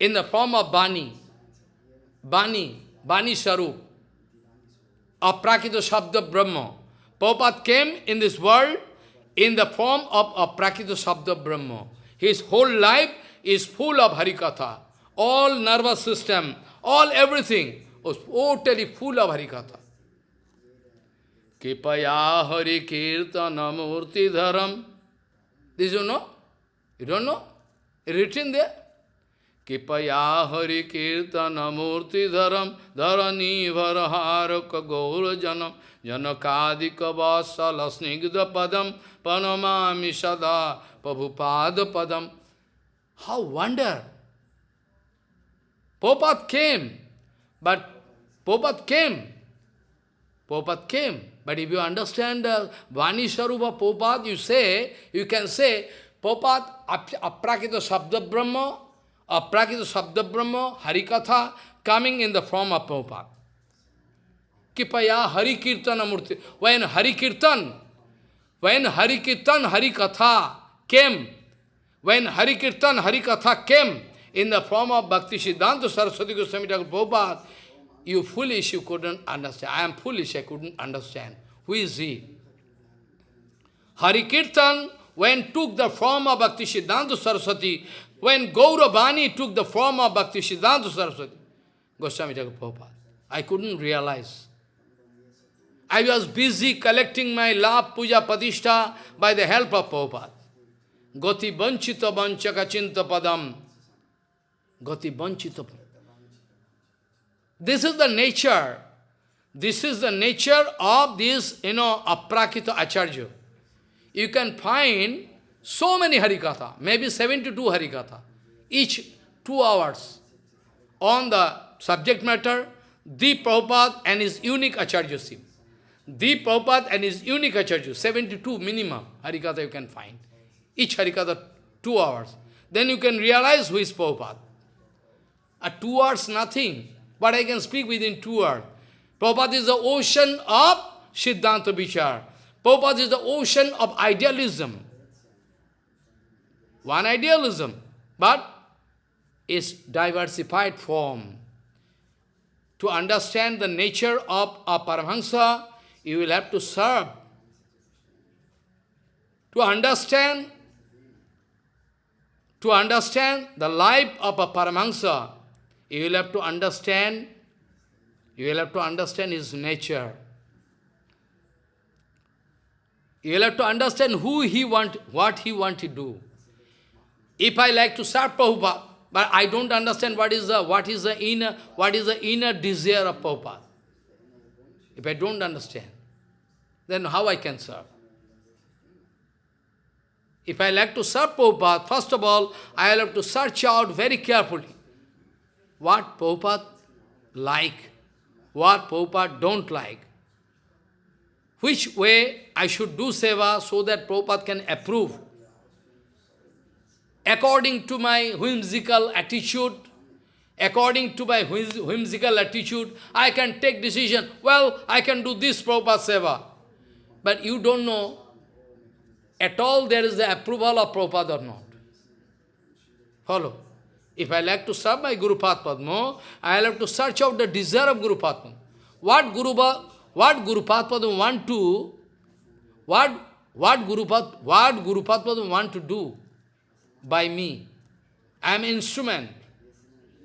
In the form of Bani, Bani, Bani Sharup, Aprakita Shabda Brahma. Prabhupada came in this world in the form of a Prakita Sabda Brahma. His whole life is full of Harikatha. All nervous system, all everything was totally full of Harikatha. Kipaya Hari Kirtana Murti Dharam. This you know? You don't know? Written there. Kipaya Hari Kirtana Murti Dharam Dharani Varharaka Gaura Janam Janakadika Vasala Snigdha Padam Panamami Sada Prabhupada Padam. How wonder! Popat came, but Popat came. Popat came. But if you understand the Vani Sarupa Popat, you say, you can say, Popat Aprakita Sabda Brahma, Aprakita Sabda Brahma, Harikatha, coming in the form of Popat. Kipaya Hari Kirtana Murti. When Hari when Hari Kirtan, Hari came, when Hari Kirtan, Hari came in the form of Bhakti Siddhanta Saraswati Goswami Thakur Prabhupada, you foolish, you couldn't understand. I am foolish, I couldn't understand. Who is he? Hari Kirtan, when took the form of Bhakti Siddhanta Saraswati, when Gauravani took the form of Bhakti Siddhanta Saraswati, Goswami Thakur Prabhupada, I couldn't realize. I was busy collecting my love, puja, patishtha by the help of Prabhupada. Goti banchita banchaka chinta padam. Goti banchita This is the nature. This is the nature of this, you know, aprakita acharya. You can find so many harikatha, maybe 72 harikatha, each two hours on the subject matter, the Prabhupada and his unique Acharyaship. The Prabhupada and his unique Acharya, 72 minimum Harikatha you can find. Each Harikatha, two hours. Then you can realize who is Prabhupada. At two hours, nothing. But I can speak within two hours. Prabhupada is the ocean of Siddhanta Vichar. Prabhupada is the ocean of idealism. One idealism, but its diversified form. To understand the nature of a Paramahansa, you will have to serve. To understand, to understand the life of a Paramahansa, you will have to understand, you will have to understand his nature. You will have to understand who he want, what he want to do. If I like to serve Prabhupada, but I don't understand what is the what is the inner what is the inner desire of Prabhupada. If I don't understand, then how I can serve? If I like to serve Prabhupada, first of all, I will have to search out very carefully what Prabhupada like, what Prabhupada don't like, which way I should do seva so that Prabhupada can approve. According to my whimsical attitude, according to my whimsical attitude, I can take decision, well, I can do this Prabhupada seva. But you don't know at all there is the approval of Prabhupada or not. Follow. If I like to serve my Guru Padma, I will have to search out the desire of Guru Padma. What Guru, what Guru Padma want to, what, what Guru, what Guru Padma want to do by me. I am instrument.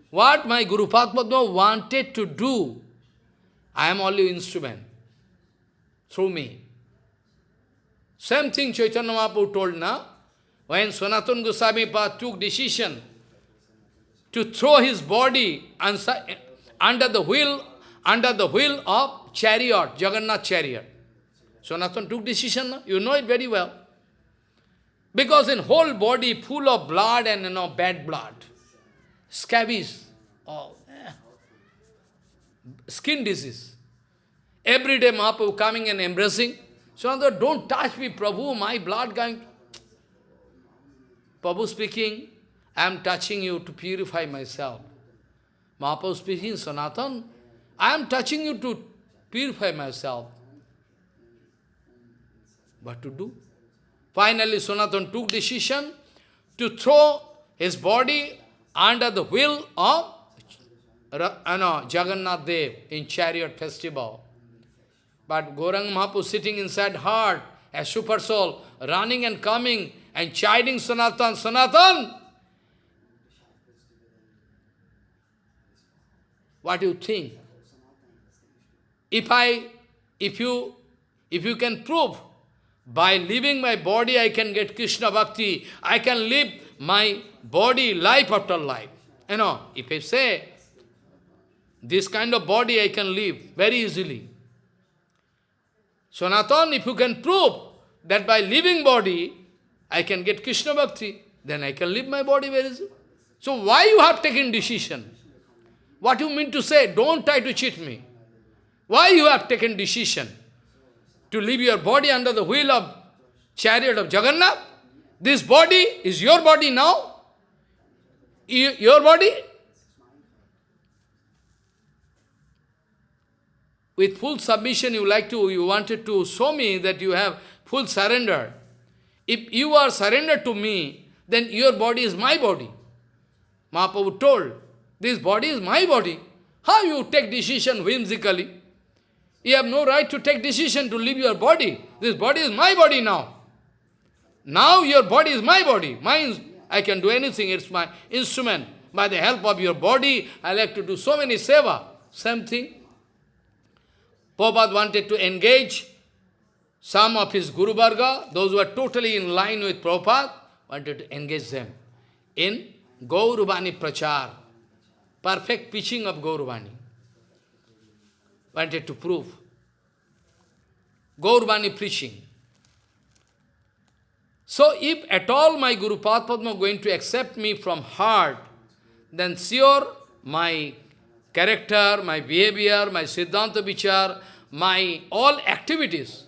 What my Guru Padma wanted to do, I am only instrument through me. Same thing Chaitanya Mahaprabhu told, na? When Sanatana Goswami took decision to throw his body under the wheel, under the wheel of chariot, Jagannath chariot. Sanatana took decision, na? you know it very well. Because in whole body full of blood and you know bad blood, scabies, all, eh. skin disease. Every day Mahaprabhu coming and embracing, so don't touch me, Prabhu, my blood going. Prabhu speaking, I am touching you to purify myself. Mahaprabhu speaking, Sanatan, I am touching you to purify myself. What to do? Finally, Sanatan took decision to throw his body under the wheel of know, uh, Jagannath Dev in chariot festival. But Gauranga Mahaprabhu sitting inside heart, a super soul, running and coming and chiding Sanatan, Sanatan! What do you think? If I, if you, if you can prove by leaving my body I can get Krishna Bhakti, I can live my body life after life. You know, if I say, this kind of body I can live very easily. Sanatan, if you can prove that by living body, I can get Krishna Bhakti, then I can leave my body very easily. So why you have taken decision? What you mean to say? Don't try to cheat me. Why you have taken decision? To leave your body under the wheel of chariot of Jagannath? This body is your body now? Your body? with full submission you like to, you wanted to show me that you have full surrender. If you are surrendered to me, then your body is my body. Mahaprabhu told, this body is my body. How you take decision whimsically? You have no right to take decision to leave your body. This body is my body now. Now your body is my body. Mine, I can do anything, it's my instrument. By the help of your body, I like to do so many seva. Same thing. Prabhupada wanted to engage some of his Guru Varga, those who are totally in line with Prabhupada, wanted to engage them in Gauravani Prachar, perfect preaching of Gauravani. Wanted to prove. Gauravani preaching. So if at all my Guru Padma going to accept me from heart, then sure my character, my behavior, my Siddhanta Vichar, my all activities,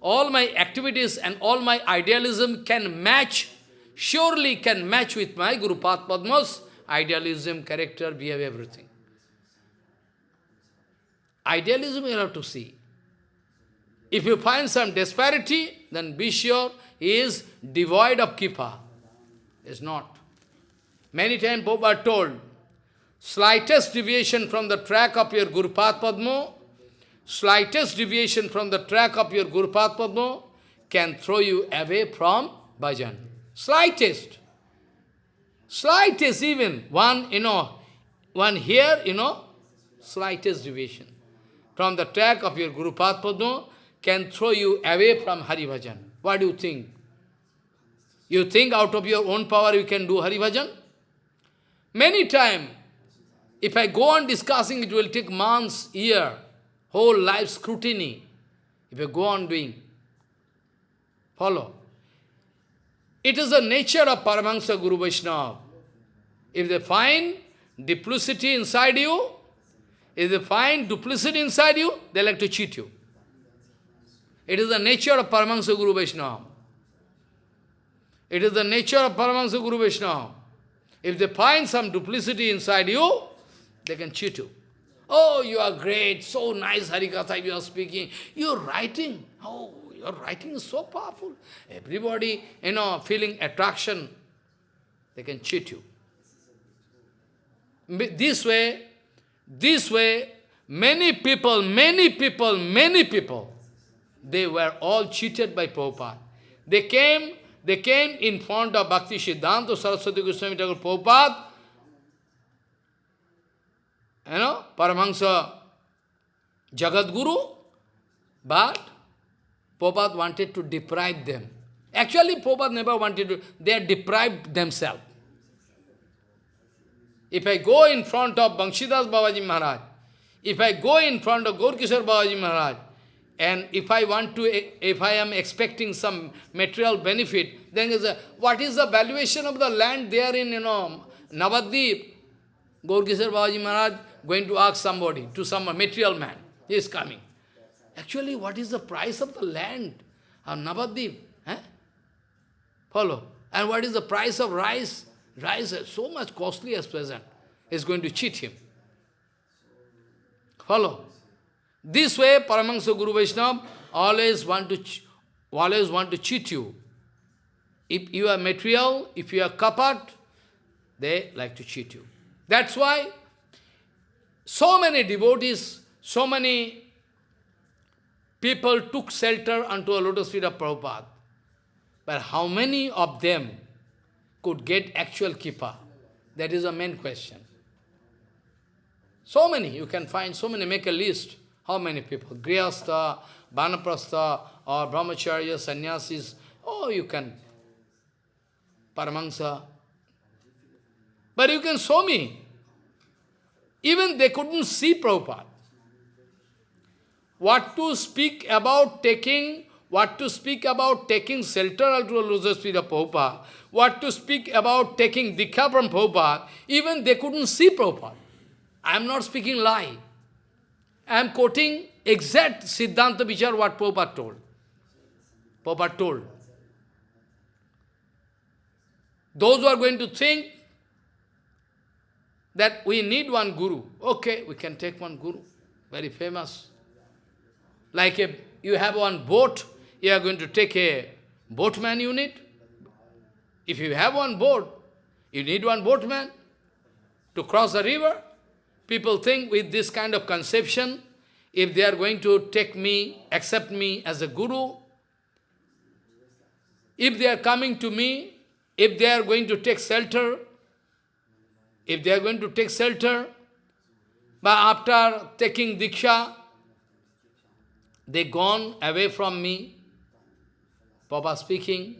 all my activities and all my idealism can match, surely can match with my Guru Padma's idealism, character, behavior, everything. Idealism you have to see. If you find some disparity, then be sure he is devoid of kippa. Is not. Many times Prabhupada told, slightest deviation from the track of your Guru Padma, slightest deviation from the track of your Guru Padma can throw you away from bhajan. Slightest. Slightest even. One, you know, one here, you know, slightest deviation from the track of your Guru Padma can throw you away from Hari Bhajan. What do you think? You think out of your own power you can do Hari Bhajan? Many times, if I go on discussing, it will take months, year, whole life scrutiny. If you go on doing, follow. It is the nature of Paramahansa Guru Vaishnava. If they find duplicity inside you, if they find duplicity inside you, they like to cheat you. It is the nature of Paramahansa Guru Vaishnava. It is the nature of Paramahansa Guru Vaishnava. If they find some duplicity inside you, they can cheat you. Oh, you are great, so nice Harikatha you are speaking. You are writing. Oh, your writing is so powerful. Everybody, you know, feeling attraction, they can cheat you. This way, this way, many people, many people, many people, they were all cheated by Prabhupada. They came they came in front of Bhakti Siddhanta Saraswati Goswami Thakur Prabhupada, you know, Paramahansa Jagat Guru, but Prabhupada wanted to deprive them. Actually, Prabhupada never wanted to, they deprived themselves. If I go in front of Banshidas Babaji Maharaj, if I go in front of Gaurkishore Babaji Maharaj, and if I want to, if I am expecting some material benefit, then is a, what is the valuation of the land there in, you know, Navadvip? Gaurkishore Babaji Maharaj going to ask somebody, to some material man, he is coming. Actually, what is the price of the land of Navadvip? Eh? Follow. And what is the price of rice? Rice is so much costly as present. Is going to cheat him. Follow. This way, Paramahansa Guru Vaishnava always want to always want to cheat you. If you are material, if you are kapat, they like to cheat you. That's why so many devotees, so many people took shelter unto a lotus feet of Prabhupada. But how many of them could get actual kippa? That is a main question. So many, you can find so many, make a list. How many people? Grihastha, Vanaprastha, or Brahmacharya, Sannyasis. Oh, you can. Paramahansa. But you can show me. Even they couldn't see Prabhupada. What to speak about taking, what to speak about taking shelter to a lotus feet of Prabhupada, what to speak about taking Diksha from Prabhupada, even they couldn't see Prabhupada. I am not speaking lie. I am quoting exact Siddhanta Vichar what Prabhupada told. Prabhupada told. Those who are going to think that we need one guru, okay, we can take one guru, very famous. Like a, you have one boat, you are going to take a boatman unit. If you have one boat, you need one boatman to cross the river. People think with this kind of conception, if they are going to take me, accept me as a guru, if they are coming to me, if they are going to take shelter, if they are going to take shelter, but after taking Diksha, they gone away from me, Papa speaking,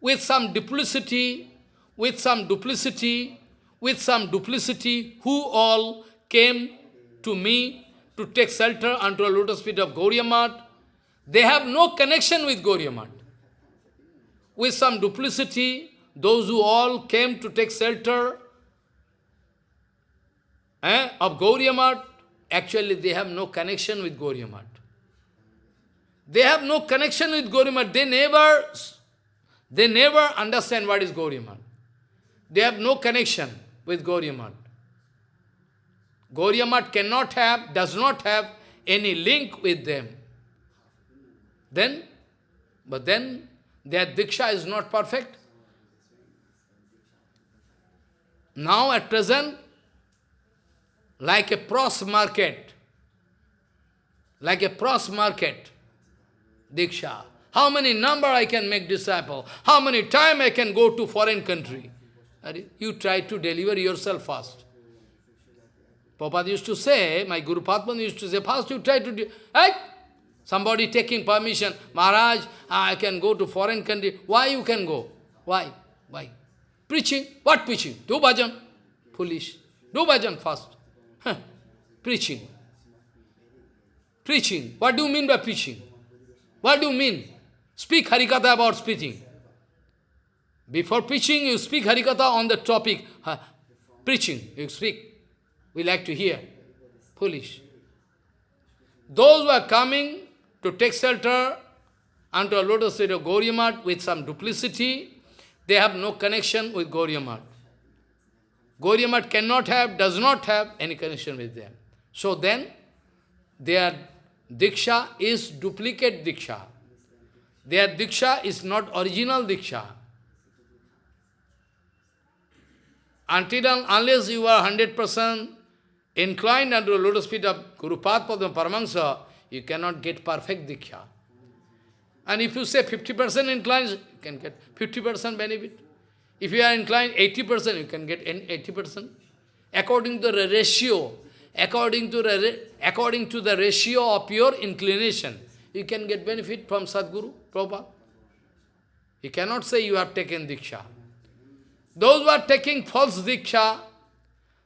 with some duplicity, with some duplicity, with some duplicity, who all came to me to take shelter unto a lotus feet of Gauriya they have no connection with Gauriya With some duplicity, those who all came to take shelter, eh, of Gauriya Math, actually they have no connection with Gauriya Math. They have no connection with Gauriya Math. They never, they never understand what is Gauriya Math. They have no connection with. Gauriya Math cannot have, does not have any link with them. Then, but then their Diksha is not perfect. Now at present, like a pros market, like a pros market, Diksha. How many number I can make disciple? How many time I can go to foreign country? You try to deliver yourself first. Prabhupada used to say, my Guru Padman used to say, first you try to do, hey, somebody taking permission, Maharaj, I can go to foreign country. Why you can go? Why? Why? Preaching. What preaching? Do bhajan. Foolish. Do bhajan first. Huh. Preaching. Preaching. What do you mean by preaching? What do you mean? Speak Harikatha about speaking. Before preaching, you speak Harikatha on the topic. Preaching, you speak. We like to hear. Foolish. Those who are coming to take shelter unto a lotus feet of Gauriya with some duplicity, they have no connection with Gauriya Math. Cannot have, does not have any connection with them. So then, their Diksha is duplicate Diksha. Their Diksha is not original Diksha. Until unless you are 100% inclined under the lotus feet of Guru Padma Paramahansa, you cannot get perfect Diksha. And if you say 50% inclined, you can get 50% benefit. If you are inclined 80%, you can get 80%. According to the ratio, according to the, according to the ratio of your inclination, you can get benefit from Sadguru, Prabhupada. You cannot say you have taken Diksha. Those who are taking false Diksha,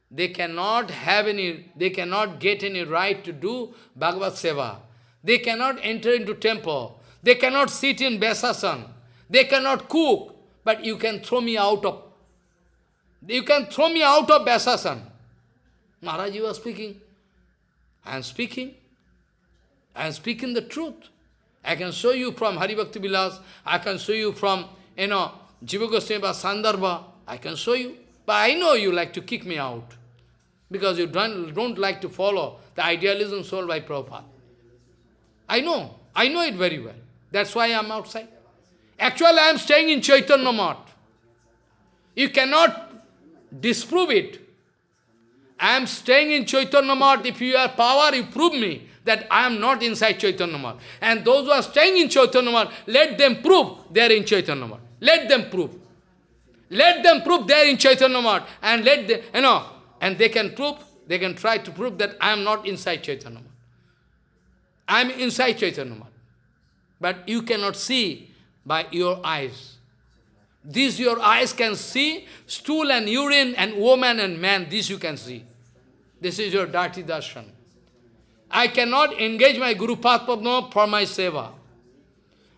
they cannot have any, they cannot get any right to do Bhagavad Seva. They cannot enter into temple. They cannot sit in Vyasasan. They cannot cook. But you can throw me out of, you can throw me out of Vyasasan. Maharaj, you are speaking. I am speaking. I am speaking the truth. I can show you from Haribhakti Vilas, I can show you from, you know, Jiva Goswami Sandarbha, I can show you. But I know you like to kick me out. Because you don't, don't like to follow the idealism sold by Prabhupada. I know. I know it very well. That's why I am outside. Actually, I am staying in Chaitanya Math. You cannot disprove it. I am staying in Chaitanya Math. If you have power, you prove me that I am not inside Chaitanya Math. And those who are staying in Chaitanya Math, let them prove they are in Chaitanya Math. Let them prove. Let them prove they are in Chaitanya Math. And let them, you know, and they can prove, they can try to prove that I am not inside Chaitanya Math. I am inside Chaitanya Math. But you cannot see by your eyes. This your eyes can see, stool and urine and woman and man, this you can see. This is your dirty darshan. I cannot engage my Guru Padma for my seva.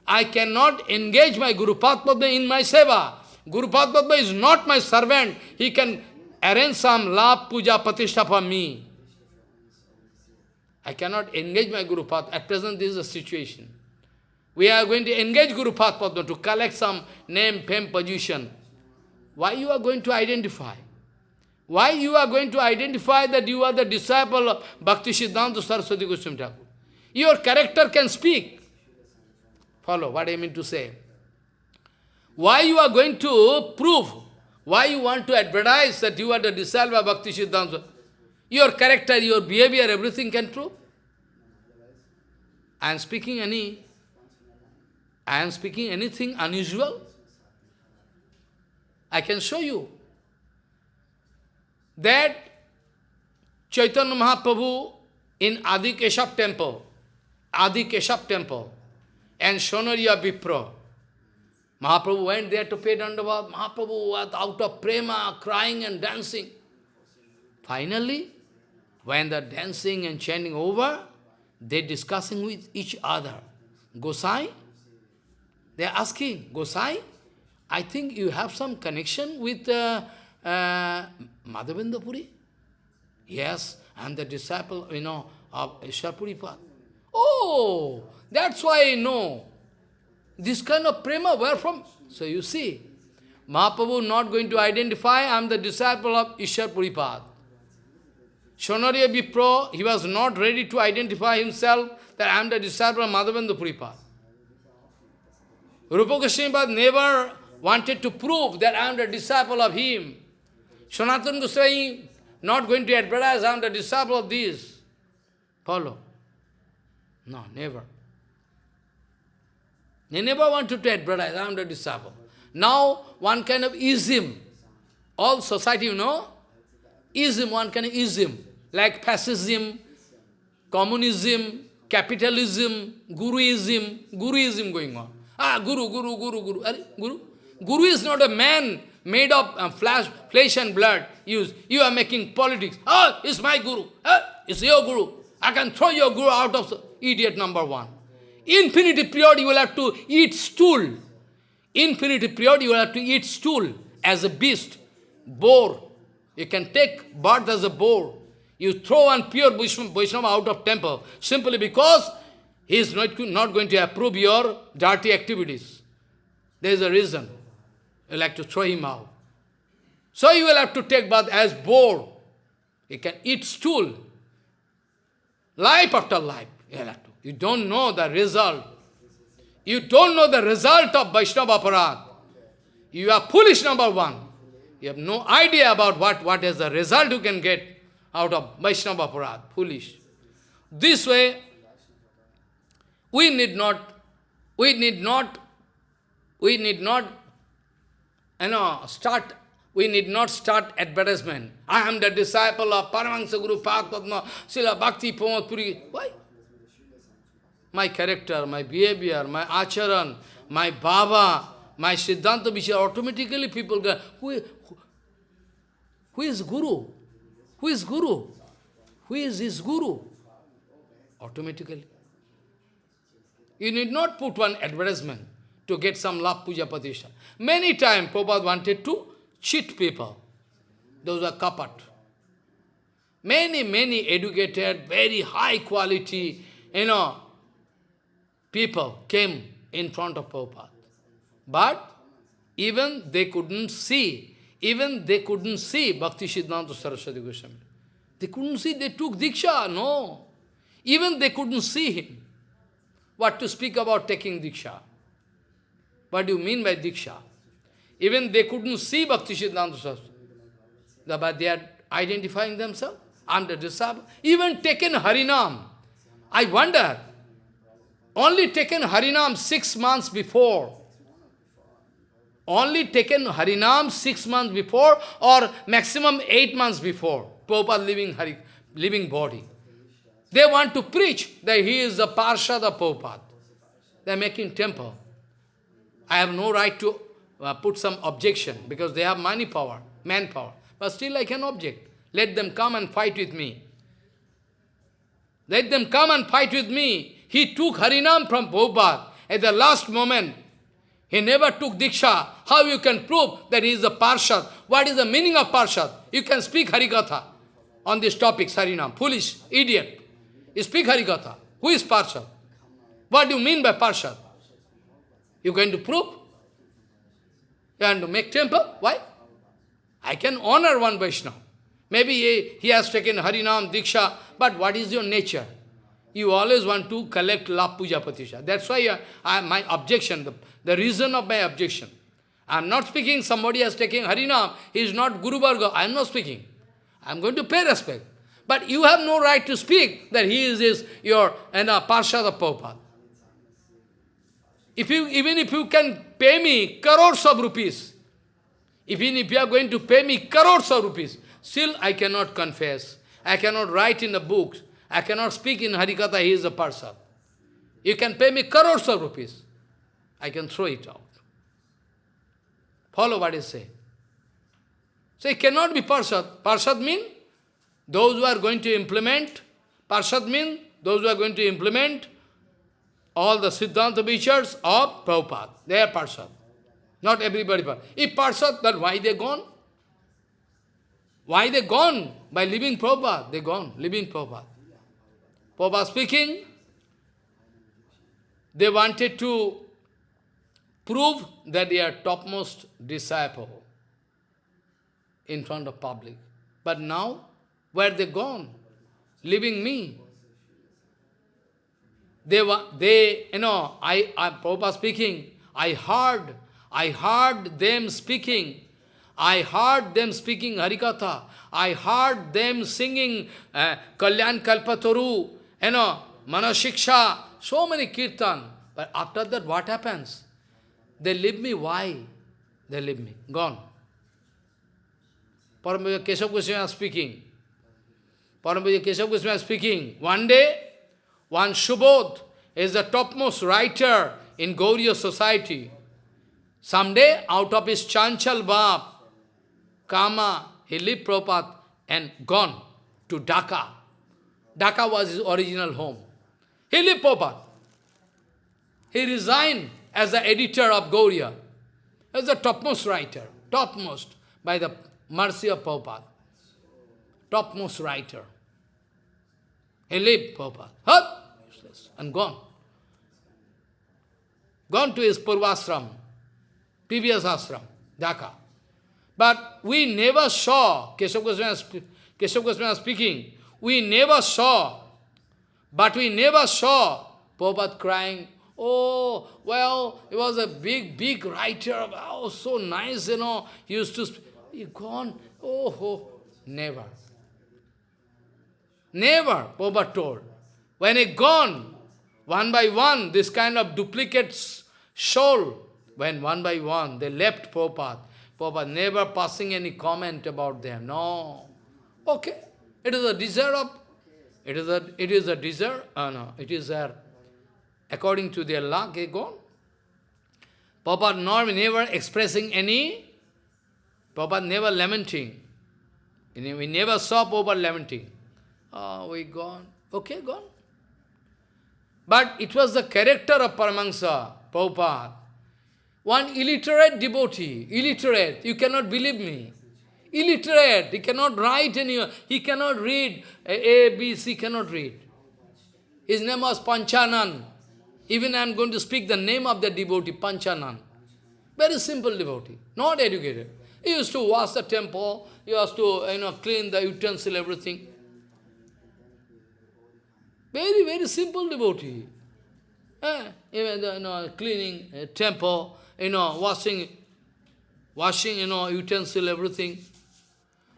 I cannot engage my Guru Padma in my seva. Guru Padma is not my servant. He can arrange some love, puja, patishtha for me. I cannot engage my Guru Padma. At present, this is the situation. We are going to engage Guru Padma to collect some name, fame, position. Why you are going to identify? Why you are going to identify that you are the disciple of Bhakti Siddhanta Saraswati Goswami Thakur? Your character can speak. Follow what I mean to say. Why you are going to prove? Why you want to advertise that you are the disciple of Bhakti Siddhanta? Your character, your behavior, everything can prove. I am speaking any, I am speaking anything unusual. I can show you that Chaitanya Mahaprabhu in Adi Keshav temple, Adi Keshav temple, and Shonariya Vipra, Mahaprabhu went there to pay Dandavat. Mahaprabhu was out of prema, crying and dancing. Finally, when the dancing and chanting over, they discussing with each other. Gosai, they are asking, Gosai, I think you have some connection with uh, uh, Madhavendra Puri? Yes, am the disciple, you know, of Ishwar Puripad. Oh, that's why I know. This kind of prema, where from? So you see, Mahaprabhu not going to identify, I am the disciple of Ishwar Puripad. Shonariya Vipro, he was not ready to identify himself that I am the disciple of Madhavendra Puripad. Rupa Goswami never wanted to prove that I am the disciple of him. Sanatana Goswami not going to advertise I am the disciple of this. Follow. No, never. They never wanted to advertise I am the disciple. Now, one kind of ism, all society, you know, ism, one kind of ism, like fascism, communism, capitalism, guruism, guruism going on. Ah, guru, guru, guru, guru. Are, guru? Guru is not a man made of uh, flesh, flesh and blood. You, you are making politics. Oh, it's my guru. Oh, it's your guru. I can throw your guru out of idiot number one. Infinity period you will have to eat stool. Infinity period you will have to eat stool as a beast, boar. You can take birth as a boar. You throw one pure Vaishnava out of temple simply because he is not, not going to approve your dirty activities. There is a reason. You like to throw him out. So you will have to take bath as boar. You can eat stool. Life after life. You, have to. you don't know the result. You don't know the result of Vaishnava Aparad. You are foolish, number one. You have no idea about what, what is the result you can get out of Vaishnava Aparad. Foolish. This way, we need not, we need not, we need not, you uh, know, start, we need not start advertisement. I am the disciple of Paramahansa Guru Padma, Srila Bhakti Puri. Why? My character, my behavior, my acharan, my bhava, my siddhanta vishya, automatically people go, who, who, who is Guru? Who is Guru? Who is his Guru? Automatically. You need not put one advertisement to get some love puja pratishtha. Many times Prabhupada wanted to cheat people. Those are kapat. Many, many educated, very high quality, you know, people came in front of Prabhupada. But even they couldn't see, even they couldn't see Bhakti Siddhanta Saraswati Goswami. They couldn't see, they took Diksha, no. Even they couldn't see him. What to speak about taking Diksha? What do you mean by Diksha? Even they couldn't see Bhakti Siddhanta Saraswati. But they are identifying themselves. I'm the disciple. Even taken Harinam. I wonder, only taken Harinam six months before. Only taken Harinam six months before or maximum eight months before. Prabhupada living, Hari, living body. They want to preach that he is the Parshad of Prabhupada. They are making temple. I have no right to uh, put some objection because they have money power, manpower. But still I can object. Let them come and fight with me. Let them come and fight with me. He took Harinam from Prabhupada at the last moment. He never took Diksha. How you can prove that he is a Parshad? What is the meaning of Parshad? You can speak Harikatha on this topic, Harinam. Foolish, idiot. You speak Harikatha. Who is Parshad? What do you mean by Parshad? You going to prove? You want to make temple? Why? I can honor one Vaishnava. Maybe he, he has taken Harinam, Diksha, but what is your nature? You always want to collect love puja pratishtha. That's why uh, I, my objection, the, the reason of my objection. I am not speaking somebody has taken Harinam, he is not Guru Varga. I am not speaking. I am going to pay respect. But you have no right to speak that he is, is your and a Parshad of Prabhupada. If you, even if you can pay me crores of rupees, even if you are going to pay me crores of rupees, still I cannot confess. I cannot write in the books I cannot speak in Harikatha, he is a Parsad. You can pay me crores of rupees. I can throw it out. Follow what I say. So it cannot be Parsad. Parsad mean those who are going to implement. Parsad mean those who are going to implement all the Siddhanta Vichars of Prabhupada. They are Parsad. Not everybody. If Parsad, then why they gone? Why they gone? By leaving Prabhupada. They gone, leaving Prabhupada. Prabhupada speaking, they wanted to prove that they are topmost disciple in front of public. But now, where they gone? Leaving me. They were, they, you know, I, I, Prabhupada speaking, I heard, I heard them speaking, I heard them speaking Harikatha, I heard them singing uh, Kalyan Kalpataru, you know, Manashiksha, so many kirtan. But after that, what happens? They leave me. Why? They leave me. Gone. Paramahansa Keshav Goswami speaking. Paramahansa Keshav Goswami speaking. One day, one Shubodh is the topmost writer in Gauriya society. Someday, out of his Chanchal Bab, Kama, he left Prabhupada and gone to Dhaka. Dhaka was his original home. He left Prabhupada. He resigned as the editor of Gauriya, as the topmost writer, topmost, by the mercy of Prabhupada. Topmost writer. He left Prabhupada. Hup! And gone. Gone to his Purvasram, previous ashram, Dhaka. But we never saw, Keshav Goswami, Keshav Goswami speaking, we never saw, but we never saw Prabhupada crying, oh, well, he was a big, big writer, oh, so nice, you know, he used to, he gone, oh, oh, never. Never, Prabhupada told. When he gone, one by one, this kind of duplicates soul, when one by one they left Prabhupada, Prabhupada never passing any comment about them. No. Okay. It is a desire of, it is a, it is a desire, uh, no, it is a, according to their luck, they gone. Prabhupada nor never expressing any, Prabhupada never lamenting. We never saw Prabhupada lamenting. Oh, we gone. Okay, gone. But it was the character of Paramahansa, Prabhupada. One illiterate devotee, illiterate, you cannot believe me. Illiterate, he cannot write any, he cannot read, A, B, C, cannot read. His name was Panchanan. Even I am going to speak the name of the devotee, Panchanan. Very simple devotee, not educated. He used to wash the temple, he used to you know, clean the utensil, everything. Very, very simple devotee. Eh, even the, you know, cleaning a temple, you know, washing, washing, you know, utensil, everything.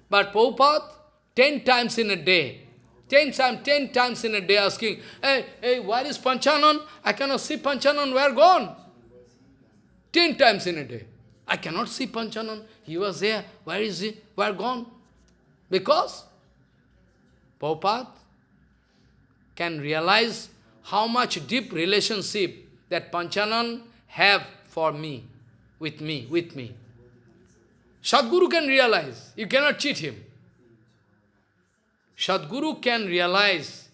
But Prabhupada, ten times in a day, ten times, ten times in a day asking, hey, hey, where is Panchanan? I cannot see Panchanan, where gone? Ten times in a day. I cannot see Panchanan. He was there. Where is he? Where gone? Because Prabhupada can realize how much deep relationship that Panchanan have for me, with me, with me. Sadguru can realize, you cannot cheat him. Sadguru can realize,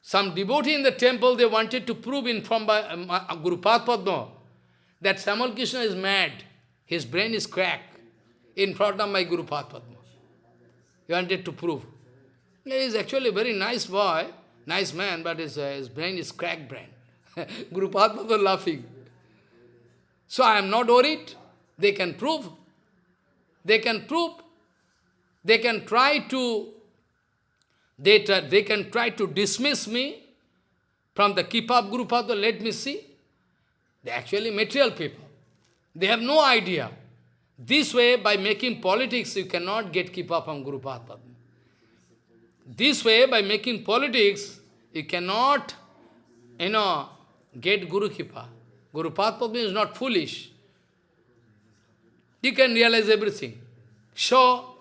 some devotee in the temple, they wanted to prove in from by, um, uh, Guru Padma that Samal Krishna is mad, his brain is cracked in front of my Guru Padma. He wanted to prove. He is actually a very nice boy, nice man, but his, uh, his brain is cracked brain. Guru Padma was laughing. So I am not worried. They can prove. They can prove. They can try to, they, they can try to dismiss me from the keep up Guru Padma, let me see. They actually material people. They have no idea. This way, by making politics, you cannot get keep up from Guru Padma. This way, by making politics, you cannot, you know, get Guru Kripa. Guru Padma is not foolish. You can realize everything. So,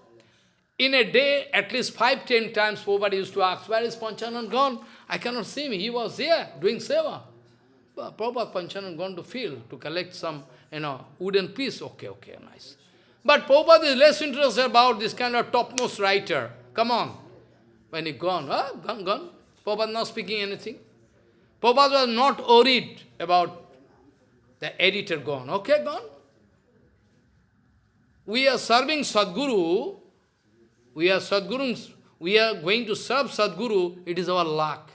in a day, at least five, ten times, Prabhupada used to ask, where is Panchanan gone? I cannot see him. He was here doing seva. But Prabhupada Panchanan gone to field to collect some, you know, wooden piece. Okay, okay, nice. But Prabhupada is less interested about this kind of topmost writer. Come on. When he gone, gone, gone. Prabhupada not speaking anything. Prabhupada was not worried about the editor gone. Okay, gone. we are serving Sadguru, we are Sadgurus, we are going to serve Sadguru, it is our luck.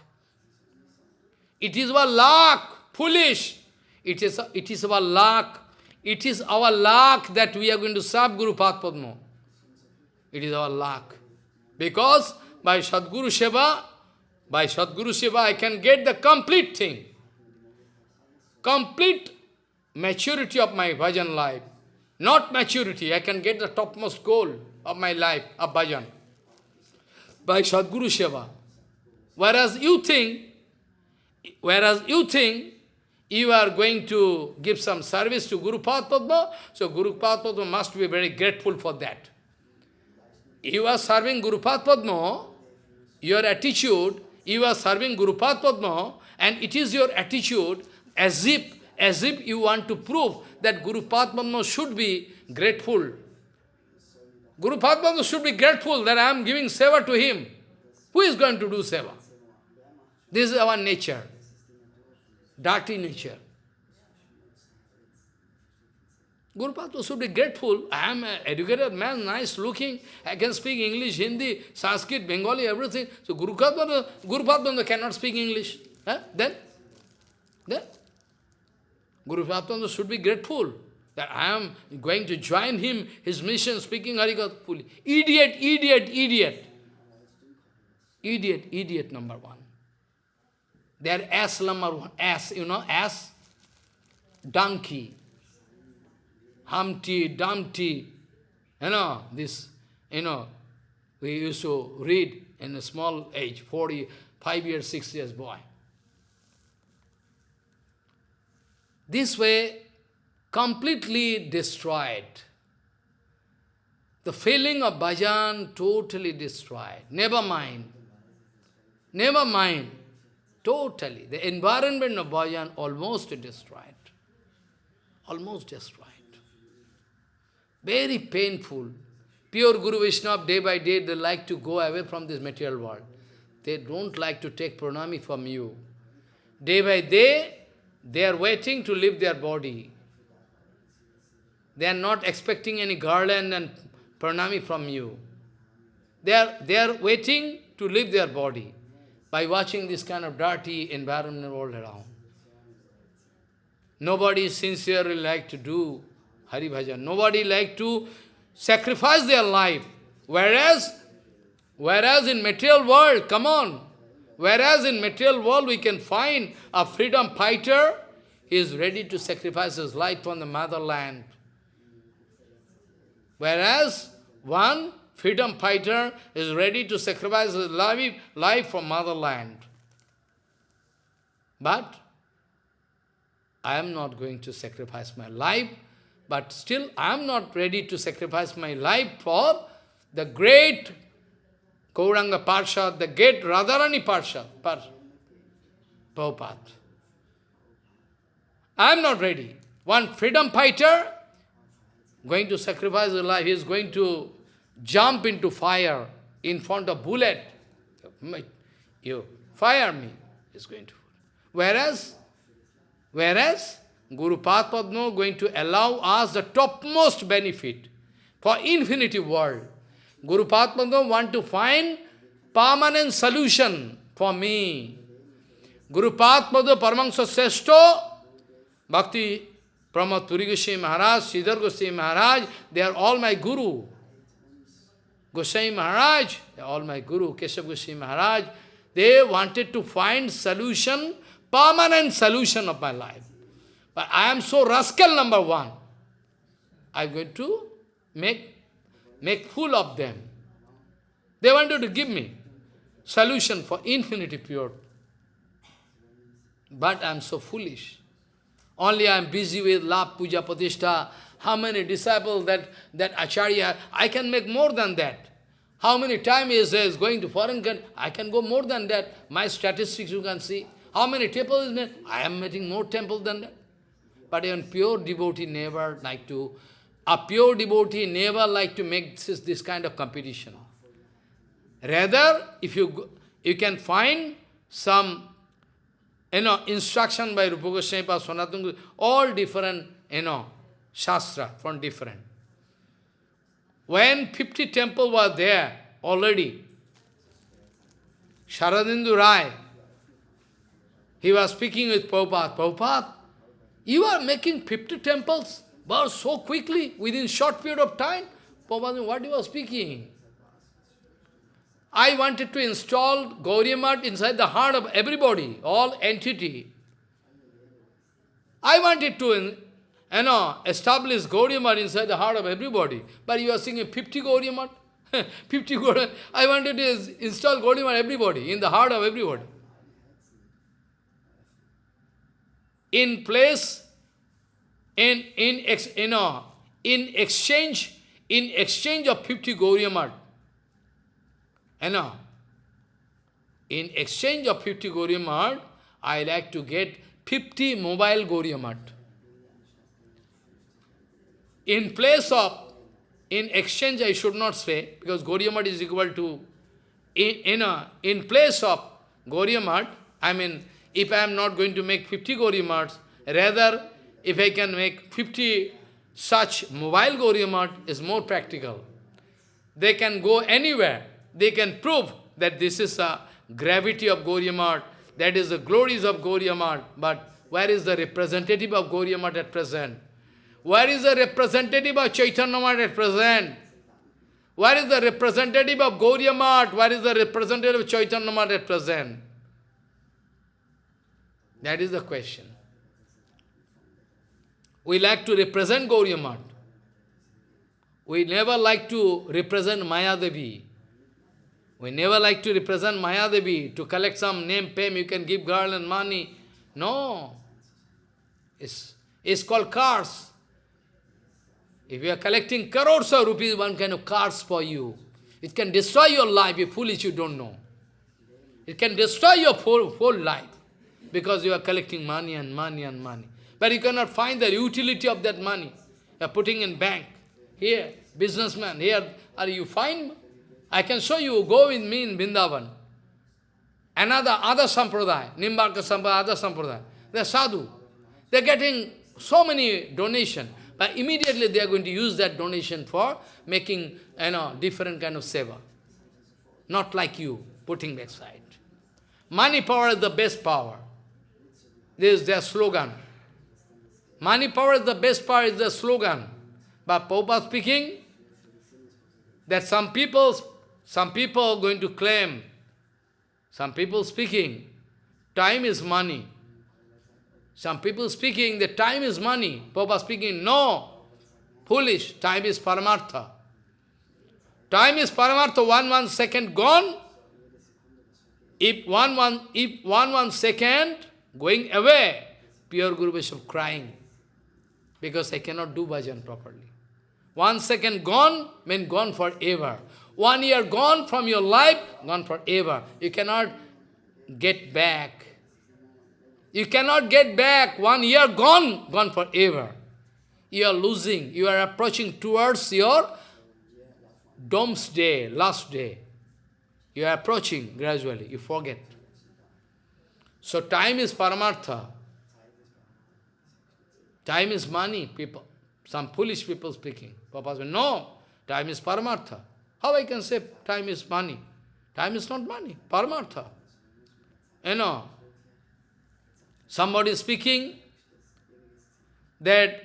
It is our luck, foolish. It is, it is our luck. It is our luck that we are going to serve Guru Padma. It is our luck. Because by Sadguru Seva, by Sadguru Seva, I can get the complete thing. Complete maturity of my bhajan life. Not maturity, I can get the topmost goal of my life, of bhajan. By Sadguru Seva. Whereas you think, whereas you think you are going to give some service to Guru Padma, so Guru Padma must be very grateful for that. You are serving Guru Padma, your attitude, you are serving Guru Padma, and it is your attitude as if, as if you want to prove that Guru Padma should be grateful. Guru Padma should be grateful that I am giving seva to him. Who is going to do seva? This is our nature dirty nature. Guru Padma should be grateful. I am an educated man, nice looking. I can speak English, Hindi, Sanskrit, Bengali, everything. So Guru Padma cannot speak English. Then? Then? Guru should be grateful that I am going to join him, his mission, speaking Harikatha fully. Idiot, idiot, idiot. Idiot, idiot number one. They are ass number one, ass, you know, ass, donkey, Humpty, Dumpty, you know, this, you know, we used to read in a small age, 40, 5 years, 6 years boy. This way, completely destroyed. The feeling of bhajan totally destroyed. Never mind. Never mind. Totally. The environment of bhajan almost destroyed. Almost destroyed. Very painful. Pure Guru Vaishnava, day by day, they like to go away from this material world. They don't like to take pranami from you. Day by day, they are waiting to leave their body. They are not expecting any garland and pranami from you. They are, they are waiting to leave their body by watching this kind of dirty environment all around. Nobody sincerely like to do Hari Bhajan. Nobody like to sacrifice their life. Whereas, whereas in material world, come on, whereas in material world we can find a freedom fighter, he is ready to sacrifice his life for the motherland. Whereas one freedom fighter is ready to sacrifice his life, life for motherland. But I am not going to sacrifice my life, but still I am not ready to sacrifice my life for the great Gauranga Parshad, the great Radharani Parshad, Par Prabhupada. I am not ready. One freedom fighter going to sacrifice his life, he is going to jump into fire in front of bullet, you fire me, is going to. Whereas, whereas Guru Padma going to allow us the topmost benefit for infinity world. Guru Padma want to find permanent solution for me. Guru Padma Paramahansa Seshto, Bhakti Pramod Goswami Maharaj, Sridhar Goswami Maharaj, they are all my guru. Goswami Maharaj, they are all my Guru, Keshav Goswami Maharaj, they wanted to find solution, permanent solution of my life. But I am so rascal number one. I am going to make, make fool of them. They wanted to give me solution for infinity pure. But I am so foolish. Only I am busy with love, puja, pratishtha, how many disciples that, that Acharya, I can make more than that. How many times is, says going to foreign country, I can go more than that. My statistics you can see. How many temples is made? I am making more temples than that. But even pure devotee never like to, a pure devotee never like to make this, this kind of competition. Rather, if you, you can find some you know, instruction by Rupa Goswami, Sanatana all different, you know, Shastra from different. when 50 temples were there already, Sharadindu Rai, he was speaking with Prabhupada. Prabhupada, you are making 50 temples, but so quickly, within short period of time. Prabhupada, what you are speaking? I wanted to install Gauriya inside the heart of everybody, all entity. I wanted to you know, establish Gauriya inside the heart of everybody. But you are singing 50 Gauriya 50 Gauriya I wanted to install Gauriya everybody, in the heart of everybody. In place, in, in, ex, you know, in exchange, in exchange of 50 Gauriya you know, in exchange of 50 Gauriya I like to get 50 mobile Gauriya In place of, in exchange I should not say, because Gauriya is equal to, in, in, a, in place of Gauriya I mean, if I am not going to make 50 Gauriya rather, if I can make 50 such mobile Gauriya is more practical. They can go anywhere. They can prove that this is a gravity of Gauriya that is the glories of Gauriya but where is the representative of Gauriya at present? Where is the representative of Chaitanya Math at present? Where is the representative of Gauriya Math? Where is the representative of Chaitanya Math at present? That is the question. We like to represent Gauriya. We never like to represent Mayadevi. We never like to represent Mayadevi, to collect some name, fame, you can give girl and money. No. It's, it's called cars. If you are collecting crores of rupees, one kind of cars for you. It can destroy your life if foolish you don't know. It can destroy your whole, whole life because you are collecting money and money and money. But you cannot find the utility of that money. You are putting in bank. Here, businessman, here, are you find? I can show you, go with me in Vrindavan. Another, other sampradaya, Nimbarka sampradaya, other sampradaya. They are sadhu. They are getting so many donation. But immediately they are going to use that donation for making, you know, different kind of seva. Not like you, putting aside. Money power is the best power. This is their slogan. Money power is the best power, is the slogan. But Prabhupada speaking, that some people, some people are going to claim, some people speaking, time is money. Some people speaking the time is money. Papa speaking, no, foolish, time is paramartha. Time is paramartha, one one second gone. If one one, if one one second going away, pure Guru Vaishnava crying, because I cannot do bhajan properly. One second gone, mean gone forever. One year gone from your life, gone forever. You cannot get back. You cannot get back. One year gone, gone forever. You are losing. You are approaching towards your doomsday, last day. You are approaching gradually. You forget. So time is paramartha. Time is money, people. Some foolish people speaking. Papa said, no, time is paramartha. How I can say time is money? Time is not money, paramartha. You know, Somebody speaking that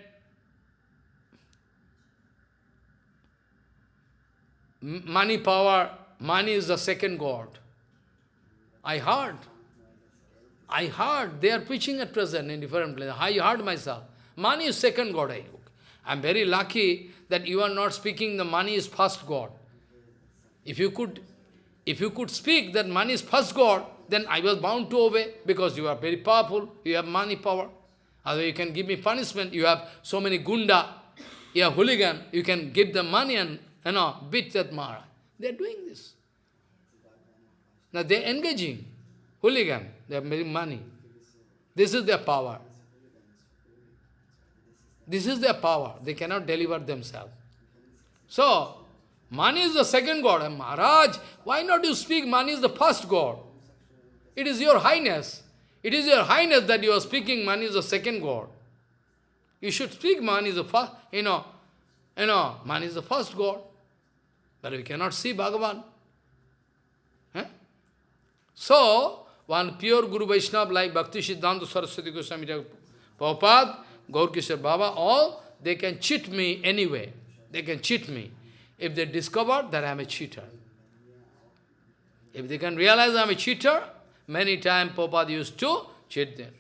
money power, money is the second God. I heard. I heard. They are preaching at present in different places. I heard myself. Money is second God. I am very lucky that you are not speaking the money is first God. If you could, if you could speak that money is first God, then I was bound to obey because you are very powerful, you have money power. Otherwise you can give me punishment, you have so many gunda, you have hooligan, you can give them money and you know, beat that Mara. They are doing this. Now they are engaging, hooligan, they are making money. This is their power. This is their power. They cannot deliver themselves. So, money is the second God. And Maharaj, why not you speak money is the first God? It is your highness. It is your highness that you are speaking money is the second God. You should speak money is the first, you know, you know, man is the first God. But we cannot see Bhagavan. Eh? So, one pure Guru Vaishnava like Bhakti Siddhanta Saraswati Goswami Prabhupada, Gaur Kishore Baba, all, they can cheat me anyway. They can cheat me. If they discover that I am a cheater. If they can realize I am a cheater, many times Prabhupada used to cheat them.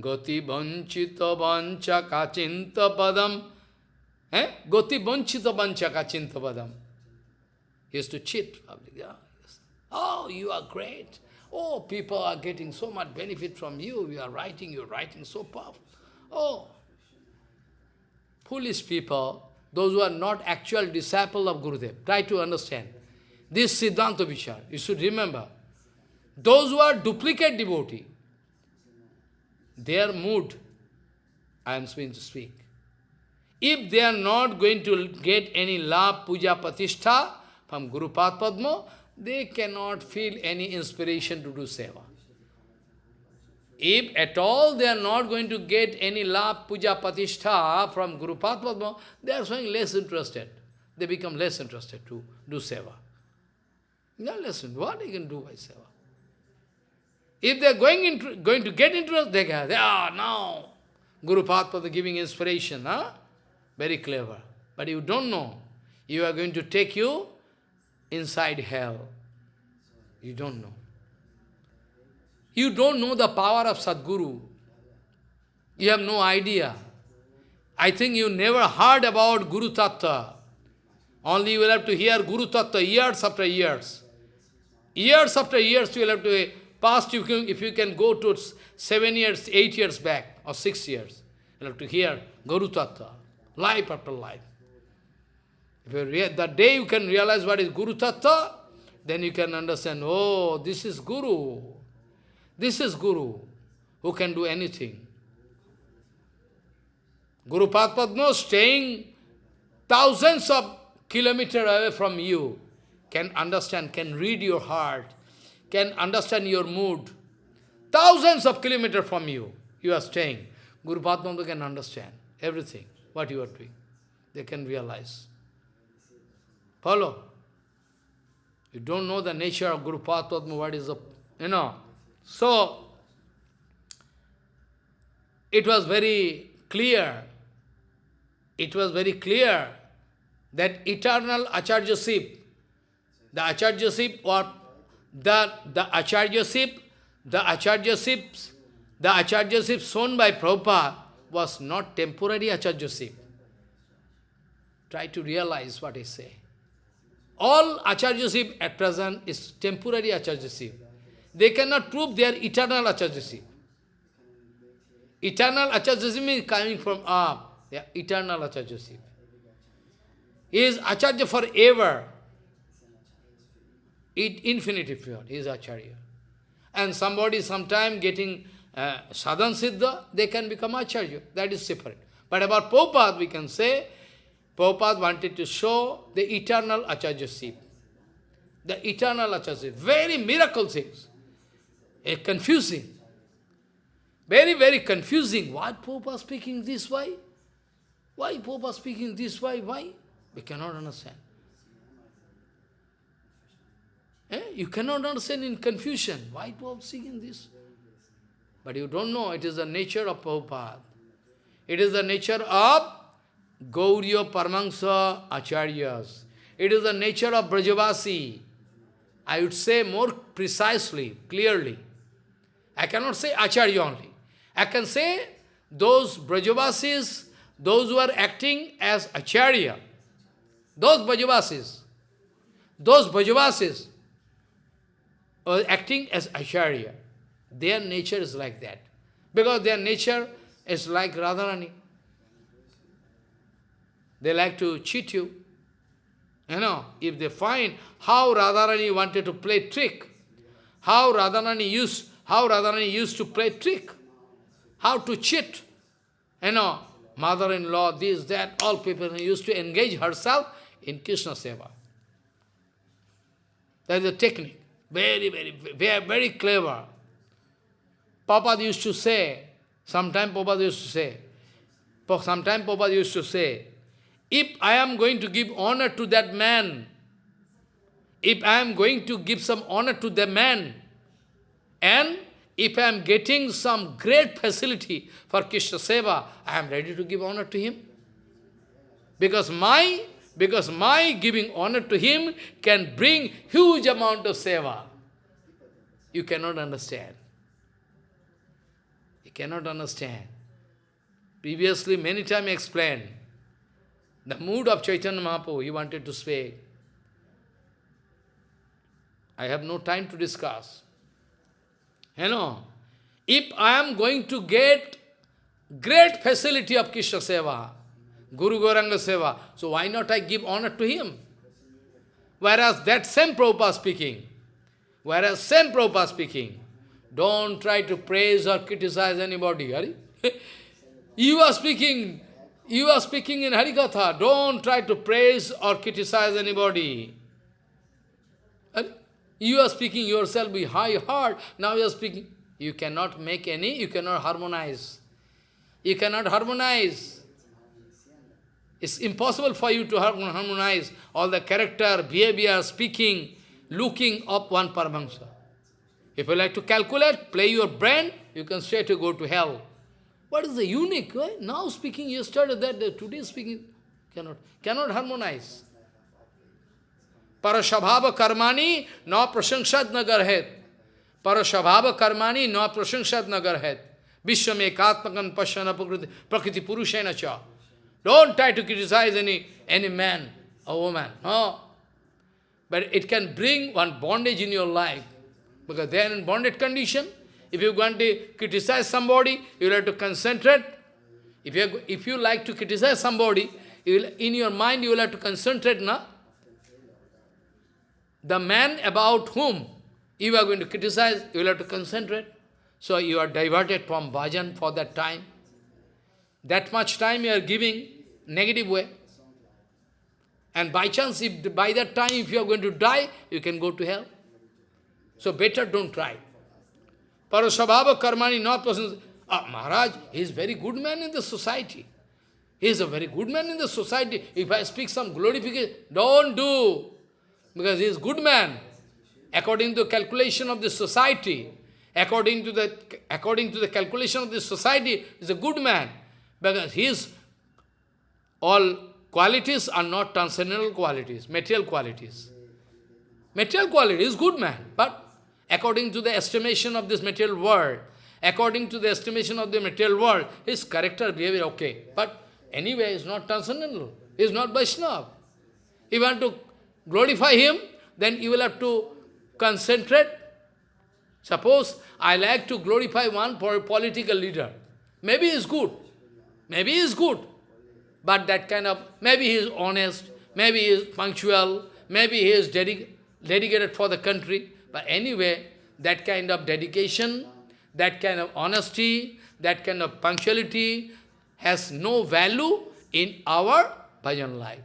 Goti vanchita vancha kachinta padam. Eh? Goti vanchita vancha kachinta padam. He used to cheat public. Yeah. Oh, you are great. Oh, people are getting so much benefit from you. You are writing, you are writing so powerful. Oh, foolish people, those who are not actual disciple of Gurudev, try to understand. This Siddhanta Vichar, you should remember. Those who are duplicate devotee, their mood, I am going to speak. If they are not going to get any love, puja, patishtha from Guru Padma, they cannot feel any inspiration to do seva. If at all they are not going to get any love, puja, patishtha from Guru Padma, they are showing less interested. They become less interested to do seva. Now listen, what they can do by seva? If they are going, into, going to get interest, they can, they are ah, now. Guru Padma giving inspiration, huh? very clever. But you don't know. You are going to take you inside hell. You don't know. You don't know the power of Sadguru. You have no idea. I think you never heard about Guru Tattva. Only you will have to hear Guru Tattva years after years. Years after years you will have to, past you can, if you can go to seven years, eight years back, or six years, you have to hear Guru Tattva, life after life. If you the day you can realize what is Guru Tattva, then you can understand, oh, this is Guru. This is Guru, who can do anything. Guru Padma staying thousands of kilometers away from you, can understand, can read your heart, can understand your mood. Thousands of kilometers from you, you are staying. Guru Padma can understand everything, what you are doing. They can realize. Follow? You don't know the nature of Guru Padma, what is the, you know. So, it was very clear, it was very clear that eternal Acharyaship, the Acharyaship or the, the Acharyaship, the Acharyaship, the Acharyaship shown by Prabhupada was not temporary Acharyaship. Try to realize what I say. All Acharyaship at present is temporary Acharyaship. They cannot prove their eternal Acharyaship. Eternal Acharyaship is coming from up. Yeah, eternal Acharyaship. He is Acharya forever. It infinity. He is Acharya. And somebody sometime getting uh, sadhan siddha, they can become Acharya. That is separate. But about Prabhupada, we can say, Prabhupada wanted to show the eternal Acharyaship. The eternal Acharyaship. Very miracle things. A confusing. Very, very confusing. Why Prabhupada speaking this way? Why Prabhupada speaking this way? Why? We cannot understand. Eh? You cannot understand in confusion. Why Prabhupada speaking this? But you don't know, it is the nature of Prabhupada. It is the nature of Gauriya Paramahansa Acharyas. It is the nature of Brajavasi. I would say more precisely, clearly. I cannot say Acharya only. I can say those Brajavasis, those who are acting as Acharya, those Brajavasis, those Brajavasis are acting as Acharya. Their nature is like that. Because their nature is like Radharani. They like to cheat you. You know, if they find how Radharani wanted to play trick, how Radharani used, how Radharani used to play trick, how to cheat, you know, mother-in-law, this, that, all people used to engage herself in Krishna Seva. That is a technique. Very, very, very, very clever. Papa used to say, sometime Papa used to say, sometime Papa used to say, if I am going to give honor to that man, if I am going to give some honor to the man, and if I am getting some great facility for Krishna Seva, I am ready to give honor to him. Because my, because my giving honor to him can bring huge amount of Seva. You cannot understand. You cannot understand. Previously, many times explained, the mood of Chaitanya Mahaprabhu, he wanted to speak. I have no time to discuss. You know, if I am going to get great facility of Krishna Seva, Guru Gauranga Seva, so why not I give honor to him? Whereas that same Prabhupada speaking, whereas same Prabhupada speaking, don't try to praise or criticize anybody. you are speaking, you are speaking in Harikatha, don't try to praise or criticize anybody. You are speaking yourself with high heart, now you are speaking. You cannot make any, you cannot harmonize. You cannot harmonize. It's impossible for you to harmonize all the character, behavior, speaking, looking of one Paramahansa. If you like to calculate, play your brain, you can straight to go to hell. What is the unique? Right? Now speaking, yesterday, that, today speaking, cannot, cannot harmonize. Parashabhava karmani na prashangshat nagar het. Parashabhava karmani na prashangshat nagar het. Vishwam ekatmakan pashyana prakriti purushena cha. Don't try to criticize any, any man or woman. No. But it can bring one bondage in your life. Because they are in bonded condition. If you want to criticize somebody, you have to concentrate. If you, if you like to criticize somebody, you will, in your mind you will have to concentrate, na? The man about whom you are going to criticize, you will have to concentrate. So you are diverted from bhajan for that time. That much time you are giving negative way. And by chance, if by that time, if you are going to die, you can go to hell. So better don't try. Parasabhava karmani not person. Ah, Maharaj, he is very good man in the society. He is a very good man in the society. If I speak some glorification, don't do. Because he is good man. According to the calculation of the society, according to the according to the calculation of the society, is a good man. Because his all qualities are not transcendental qualities, material qualities. Material quality is good man, but according to the estimation of this material world, according to the estimation of the material world, his character, behavior, okay. But anyway, is not transcendental. He is not Vaishnava. If you want to glorify him, then you will have to concentrate. Suppose I like to glorify one political leader. Maybe he is good. Maybe he is good. But that kind of, maybe he is honest, maybe he is punctual, maybe he is dedicated for the country. But anyway, that kind of dedication, that kind of honesty, that kind of punctuality has no value in our bhajan life.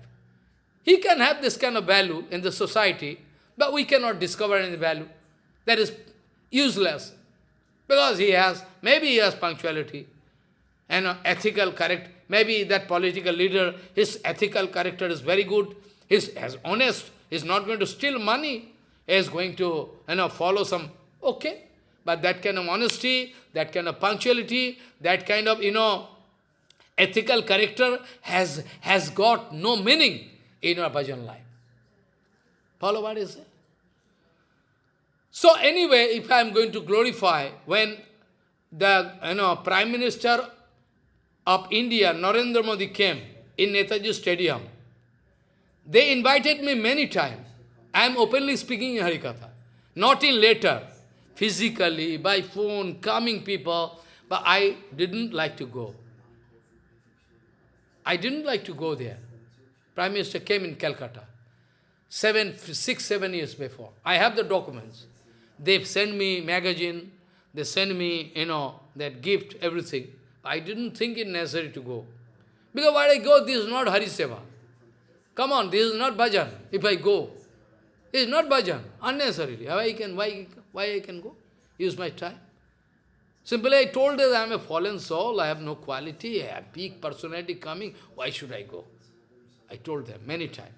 He can have this kind of value in the society, but we cannot discover any value. That is useless. Because he has, maybe he has punctuality and ethical correct. Maybe that political leader, his ethical character is very good. He's as honest. He's not going to steal money. He's going to you know, follow some, okay. But that kind of honesty, that kind of punctuality, that kind of, you know, ethical character has, has got no meaning in our bhajan life. Follow what is it? So anyway, if I am going to glorify, when the you know, Prime Minister of India, Narendra Modi came in Netaji Stadium, they invited me many times. I am openly speaking in Harikatha, not in letter, physically, by phone, coming people, but I didn't like to go. I didn't like to go there. Prime Minister came in Calcutta, seven, six, seven years before. I have the documents. They send me magazine, they send me, you know, that gift, everything. I didn't think it necessary to go. Because why I go, this is not Hari Seva. Come on, this is not bhajan, if I go. This is not bhajan, unnecessarily. Why I can, why, why I can go? Use my time. Simply I told that I am a fallen soul, I have no quality, I have big personality coming, why should I go? I told them many times.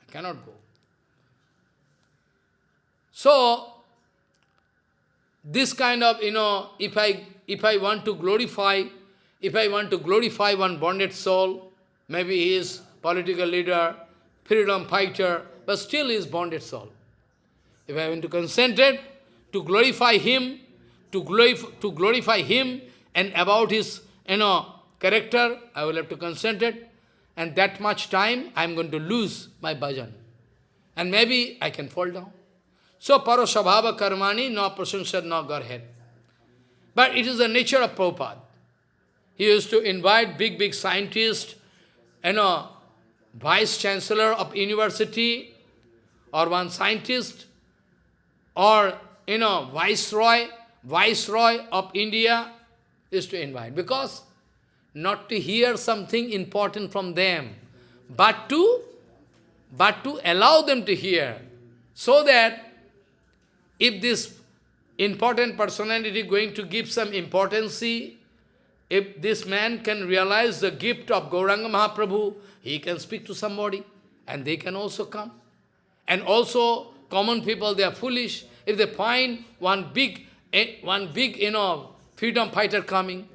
I cannot go. So, this kind of, you know, if I, if I want to glorify, if I want to glorify one bonded soul, maybe he is political leader, freedom fighter, but still he is bonded soul. If I want to concentrate to glorify him, to glorify, to glorify him and about his, you know, character, I will have to concentrate, and that much time I am going to lose my bhajan. And maybe I can fall down. So, parasabhava karmani, no prasansad, no Godhead. But it is the nature of Prabhupada. He used to invite big, big scientists, you know, vice-chancellor of university, or one scientist, or, you know, viceroy, viceroy of India, is to invite. Because not to hear something important from them, but to, but to allow them to hear, so that if this important personality going to give some importance, if this man can realize the gift of Gauranga Mahaprabhu, he can speak to somebody, and they can also come. And also, common people, they are foolish. If they find one big, eh, one big, you know, freedom fighter coming,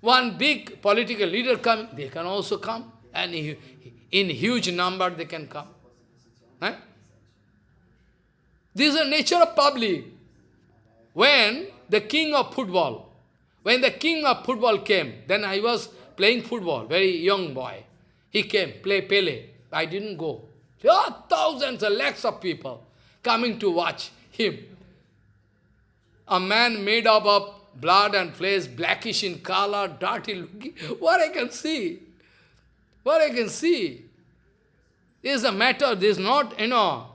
one big political leader coming, they can also come. And in huge number, they can come. Eh? This is the nature of public. When the king of football, when the king of football came, then I was playing football, very young boy. He came, play Pele. I didn't go. There are thousands and lakhs of people coming to watch him. A man made up of blood and flesh, blackish in color, dirty looking. What I can see? What I can see? This is a matter, this is not, you know,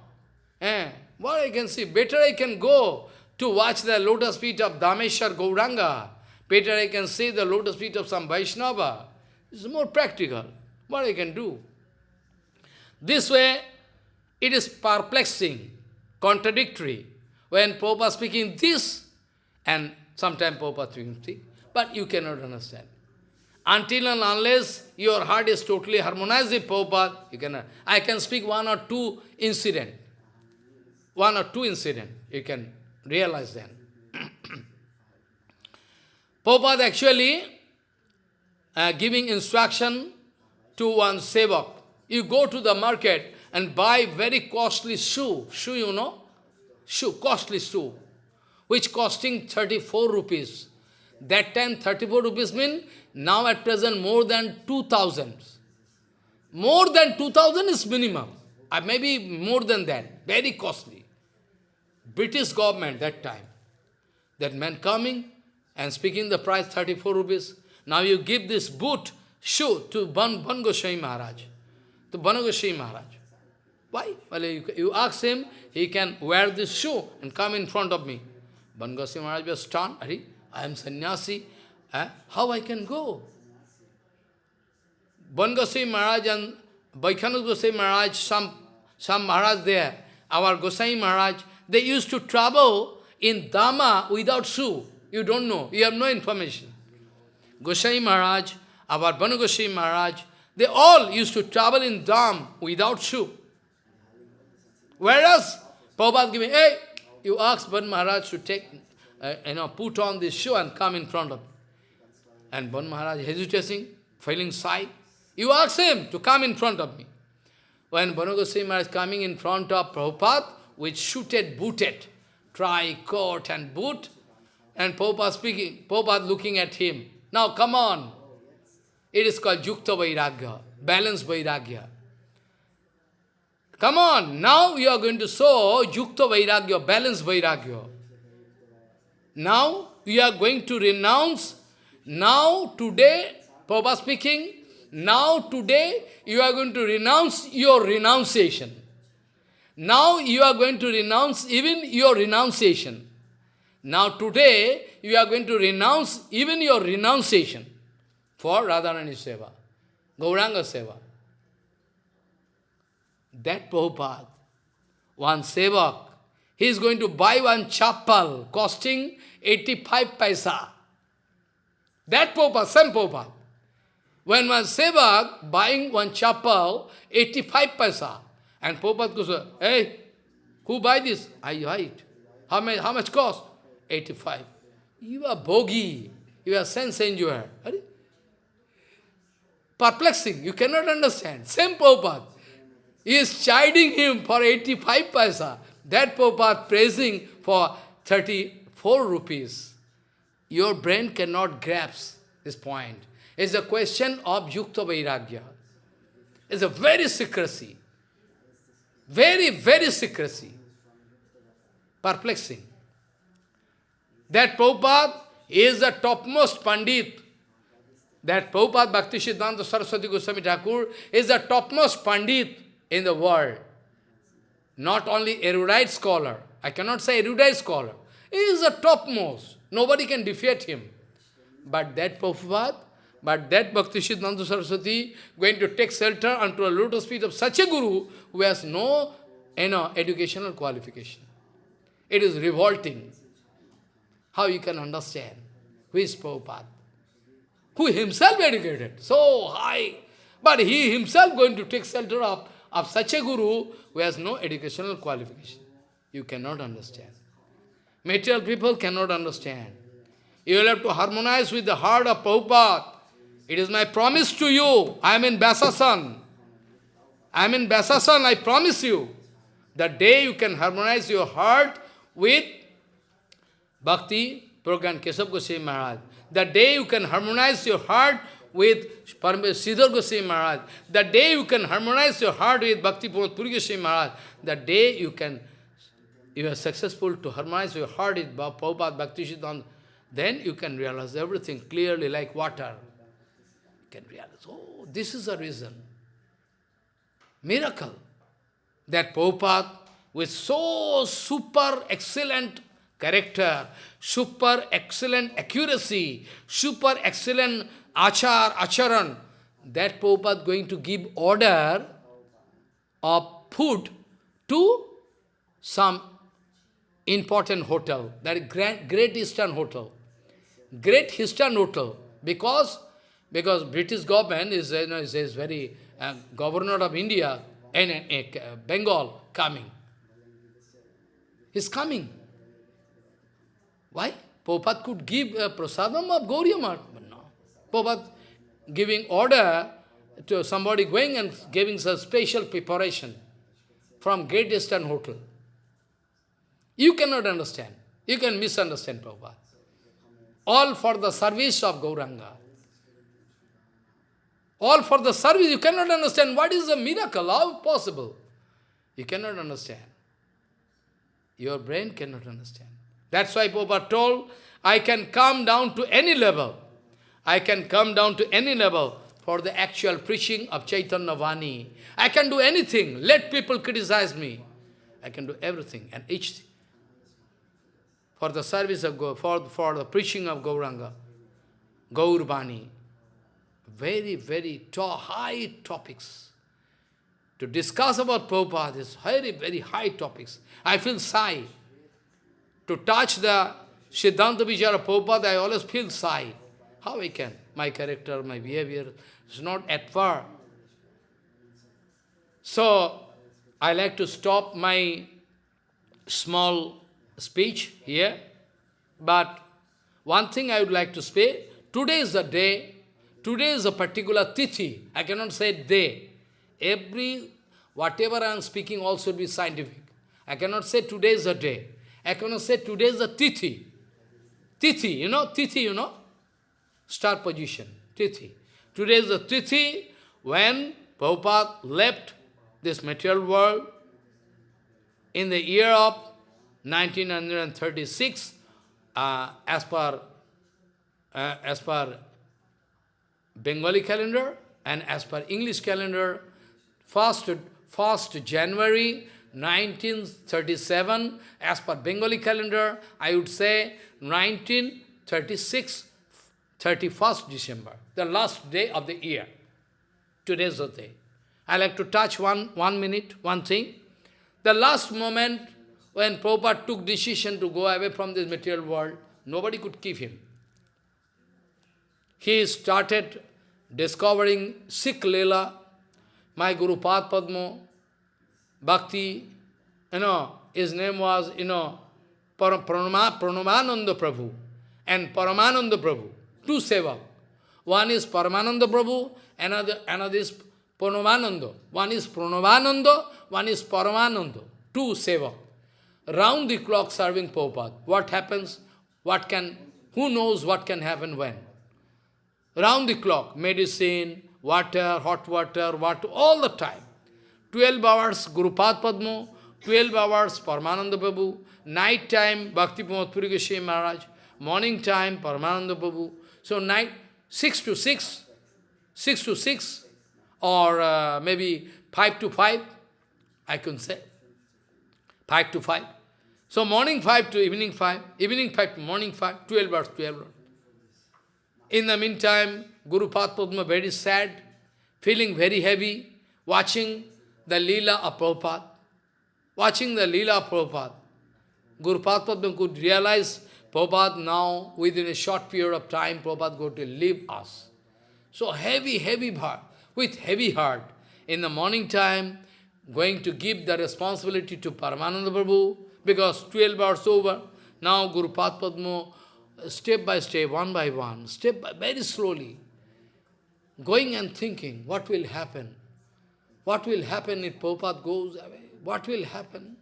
eh, what I can see? Better I can go to watch the lotus feet of Dhameshwar Gauranga. Better I can see the lotus feet of some Vaishnava. It's more practical. What I can do? This way, it is perplexing, contradictory. When Prabhupada speaking this, and sometimes Prabhupada speaking but you cannot understand. Until and unless your heart is totally harmonized with Prabhupada, you cannot. I can speak one or two incident. one or two incident, you can realize then. Prabhupada actually uh, giving instruction to one sevak. You go to the market and buy very costly shoe. Shoe, you know? Shoe, costly shoe, which costing 34 rupees. That time 34 rupees mean now at present more than 2000. More than 2000 is minimum. Or maybe more than that. Very costly. British government that time. That man coming and speaking the price 34 rupees. Now you give this boot, shoe to Ban, Ban Goswami Maharaj. To Ban Goswami Maharaj. Why? Well, you, you ask him, he can wear this shoe and come in front of me. Ban Goswami Maharaj was stunned. I am sannyasi. Eh? How I can go? Ban Goswami Maharaj and Vaikhanus Goswami Maharaj, some, some Maharaj there, our Goswami Maharaj, they used to travel in Dham without shoe. You don't know. You have no information. Gosai Maharaj, our Banu Gosai Maharaj, they all used to travel in Dham without shoe. Whereas, Prabhupada giving, hey, you ask Ban Maharaj to take, uh, you know, put on this shoe and come in front of me. And Ban Maharaj hesitating, feeling shy. You ask him to come in front of me. When Banu Goswami Maharaj coming in front of Prabhupada, with suited, booted, try, coat and boot, and Prabhupada speaking, Prabhupada looking at him. Now come on. It is called Yukta Vairagya, balanced Vairagya. Come on, now you are going to show Yukta Vairagya, balanced Vairagya. Now you are going to renounce, now today, Prabhupada speaking, now today you are going to renounce your renunciation. Now you are going to renounce even your renunciation. Now today, you are going to renounce even your renunciation for Radharani Seva, Gauranga Seva. That Prabhupada, one Sevak, he is going to buy one chappal costing 85 paisa. That Prabhupada, same Prabhupada. When one sevak buying one chappal, 85 paisa, and Prabhupada goes, hey, who buy this? I buy it. How much, how much cost? 85. You are bhogi. You are sense enjoyer. Perplexing. You cannot understand. Same Prabhupada. He is chiding him for 85 paisa. That Prabhupada praising for 34 rupees. Your brain cannot grasp this point. It's a question of Yukta Vairagya. It's a very secrecy. Very, very secrecy. Perplexing. That Prabhupada is the topmost Pandit. That Prabhupada Bhakti Siddhanta Saraswati Goswami Thakur is the topmost Pandit in the world. Not only erudite scholar. I cannot say erudite scholar. He is the topmost. Nobody can defeat him. But that Prabhupada, but that Bhakti Siddhanta Saraswati going to take shelter unto a lotus feet of such a guru who has no you know, educational qualification. It is revolting. How you can understand? Who is Prabhupada? Who himself educated, so high. But he himself going to take shelter of, of such a guru who has no educational qualification. You cannot understand. Material people cannot understand. You will have to harmonize with the heart of Prabhupada. It is my promise to you. I am in Vyasasan. I am in Vyasasan, I promise you. The day you can harmonize your heart with Bhakti, Prajnan Keshav Goswami Maharaj. The day you can harmonize your heart with Sridhar Goswami Maharaj, the day you can harmonize your heart with Bhakti Puri Goswami Maharaj, the day you can, you are successful to harmonize your heart with Prabhupada Bhakti Siddhanta, then you can realize everything clearly like water. You can realize, oh, this is the reason. Miracle. That Prabhupada, with so super excellent character, super excellent accuracy, super excellent achar, acharan, that Prabhupada going to give order of food to some important hotel, that Great Eastern Hotel. Great Eastern Hotel, because because British government is, you know, is, is very, uh, governor of India and uh, Bengal coming. He's coming. Why? Prabhupada could give a prasadam of Gauriya but no. Prabhupada giving order to somebody going and giving some special preparation from Great Eastern Hotel. You cannot understand. You can misunderstand Prabhupada. All for the service of Gauranga. All for the service. You cannot understand what is the miracle. How possible? You cannot understand. Your brain cannot understand. That's why Prabhupada told, I can come down to any level. I can come down to any level for the actual preaching of Chaitanya Vani. I can do anything. Let people criticize me. I can do everything and each for the service of Gaur, for, for the preaching of Gauranga, Gaur Vani. Very, very to high topics. To discuss about Prabhupada is very, very high topics. I feel shy to touch the Siddhanta Vichara Prabhupada, I always feel shy. How I can? My character, my behavior is not at par. So, I like to stop my small speech here. But one thing I would like to say, today is the day, today is a particular tithi. I cannot say day. Every, whatever I am speaking also be scientific. I cannot say today is the day. I cannot say today is the tithi. Tithi, you know, tithi, you know? Star position, tithi. Today is the tithi when Prabhupada left this material world in the year of 1936, uh, as per uh, as per Bengali calendar and as per English calendar, first, first January 1937, as per Bengali calendar, I would say 1936, 31st December, the last day of the year. Today's the day. I like to touch one, one minute, one thing. The last moment when Prabhupada took decision to go away from this material world, nobody could keep him. He started discovering Sikh Leela, my Guru Pad Padma, Bhakti, you know, his name was, you know, Pranava, Pranavananda Prabhu and Paramananda Prabhu, two seva. One is Paramananda Prabhu, another, another is Pranavananda. One is Pranavananda, one is Paramananda, two seva. Round the clock serving Prabhupada. What happens? What can, who knows what can happen when? Round the clock, medicine, water, hot water, water, all the time. 12 hours Gurupad Padma, 12 hours Paramananda Prabhu, night time Bhakti Pramod Puri Maharaj, morning time Paramananda Prabhu. So night, 6 to 6, 6 to 6, or uh, maybe 5 to 5, I can say. 5 to 5. So morning 5 to evening 5, evening 5 to morning 5, 12 hours, 12 hours. In the meantime, Guru Padma very sad, feeling very heavy, watching the Leela of Prabhupada. Watching the Leela of Prabhupada. Guru Padma could realize Prabhupada now, within a short period of time, Prabhupada going to leave us. So heavy, heavy heart, with heavy heart. In the morning time, going to give the responsibility to Paramananda Prabhu, because 12 hours over. Now Guru Padma, step by step, one by one, step by, very slowly, going and thinking, what will happen? What will happen if Prabhupada goes away? What will happen?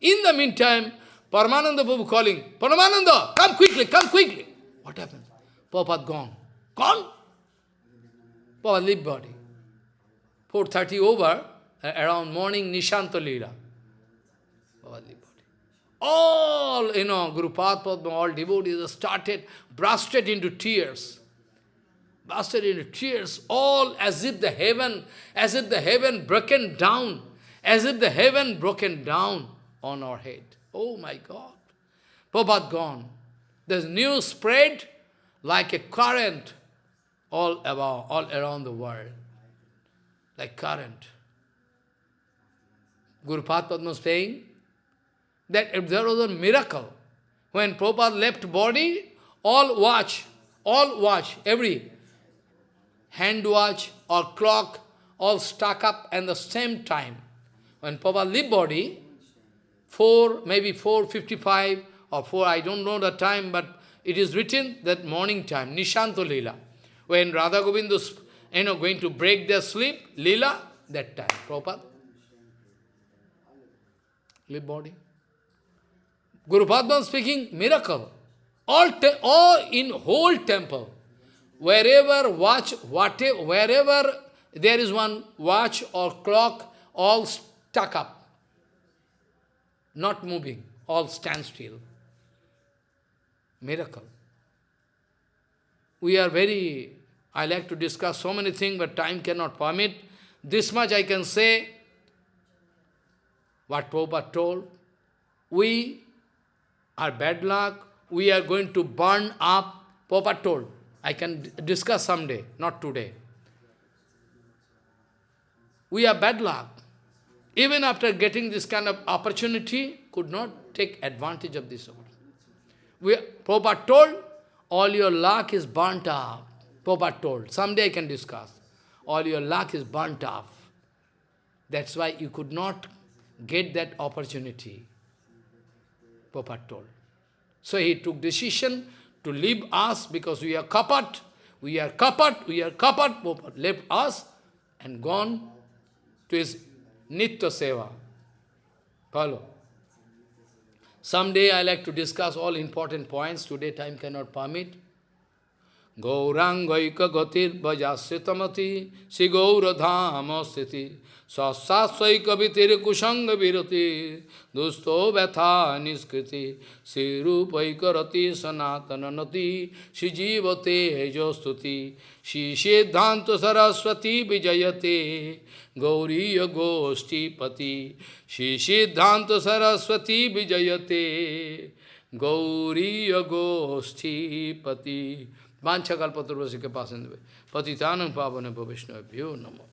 In the meantime, Paramananda Prabhu calling, Paramananda, come quickly, come quickly. What happened? Prabhupada gone. Gone? Prabhupada leave body. 4.30 over, around morning, Nishanta Leela. Body. All, you know, Guru Padma, all devotees started, bursted into tears. Bursted into tears, all as if the heaven, as if the heaven broken down, as if the heaven broken down on our head. Oh my God. Prabhupada gone. There's news spread like a current all about, all around the world. Like current. Guru Padma was saying that if there was a miracle, when Prabhupada left body, all watch, all watch, every hand watch or clock, all stuck up at the same time. When Prabhupada leave body, 4, maybe 4.55 or 4, I don't know the time, but it is written that morning time, Nishanto Lila. When Radha you know, going to break their sleep, Lila, that time, Prabhupada. Leave body. Guru Padma speaking, miracle. All, all in whole temple, wherever watch, whatever, wherever there is one watch or clock, all stuck up, not moving, all stand still. Miracle. We are very, I like to discuss so many things, but time cannot permit. This much I can say, what Prabhupada told, we are bad luck, we are going to burn up, Prabhupada told. I can discuss someday, not today. We are bad luck. Even after getting this kind of opportunity, could not take advantage of this opportunity. We, Prabhupada told, all your luck is burnt up. Prabhupada told, someday I can discuss. All your luck is burnt off. That's why you could not get that opportunity. Prabhupada told. So he took decision to leave us because we are kapat, we are kapat, we are kapat. Left us and gone to his Nitya Seva. Follow. Someday I like to discuss all important points. Today time cannot permit. गौराङ्गैकगतिर्भजास्यतमति श्रीगौरधाम स्थिति सस्सास्वैकवितिर्कुसङ्गविरति दुस्तो व्यथा निष्कृति श्रीरूपैकरति सनातननति श्रीजीवते श्री सिद्धांत सरस्वती विजयते गौरीयगोष्ठीपति श्रीसिद्धान्त सरस्वती विजयते गौरीयगोष्ठीपति Vanchakalpaturvasi Kapasindhave. Patitanam Pavanabhavishnavabhyo Namo.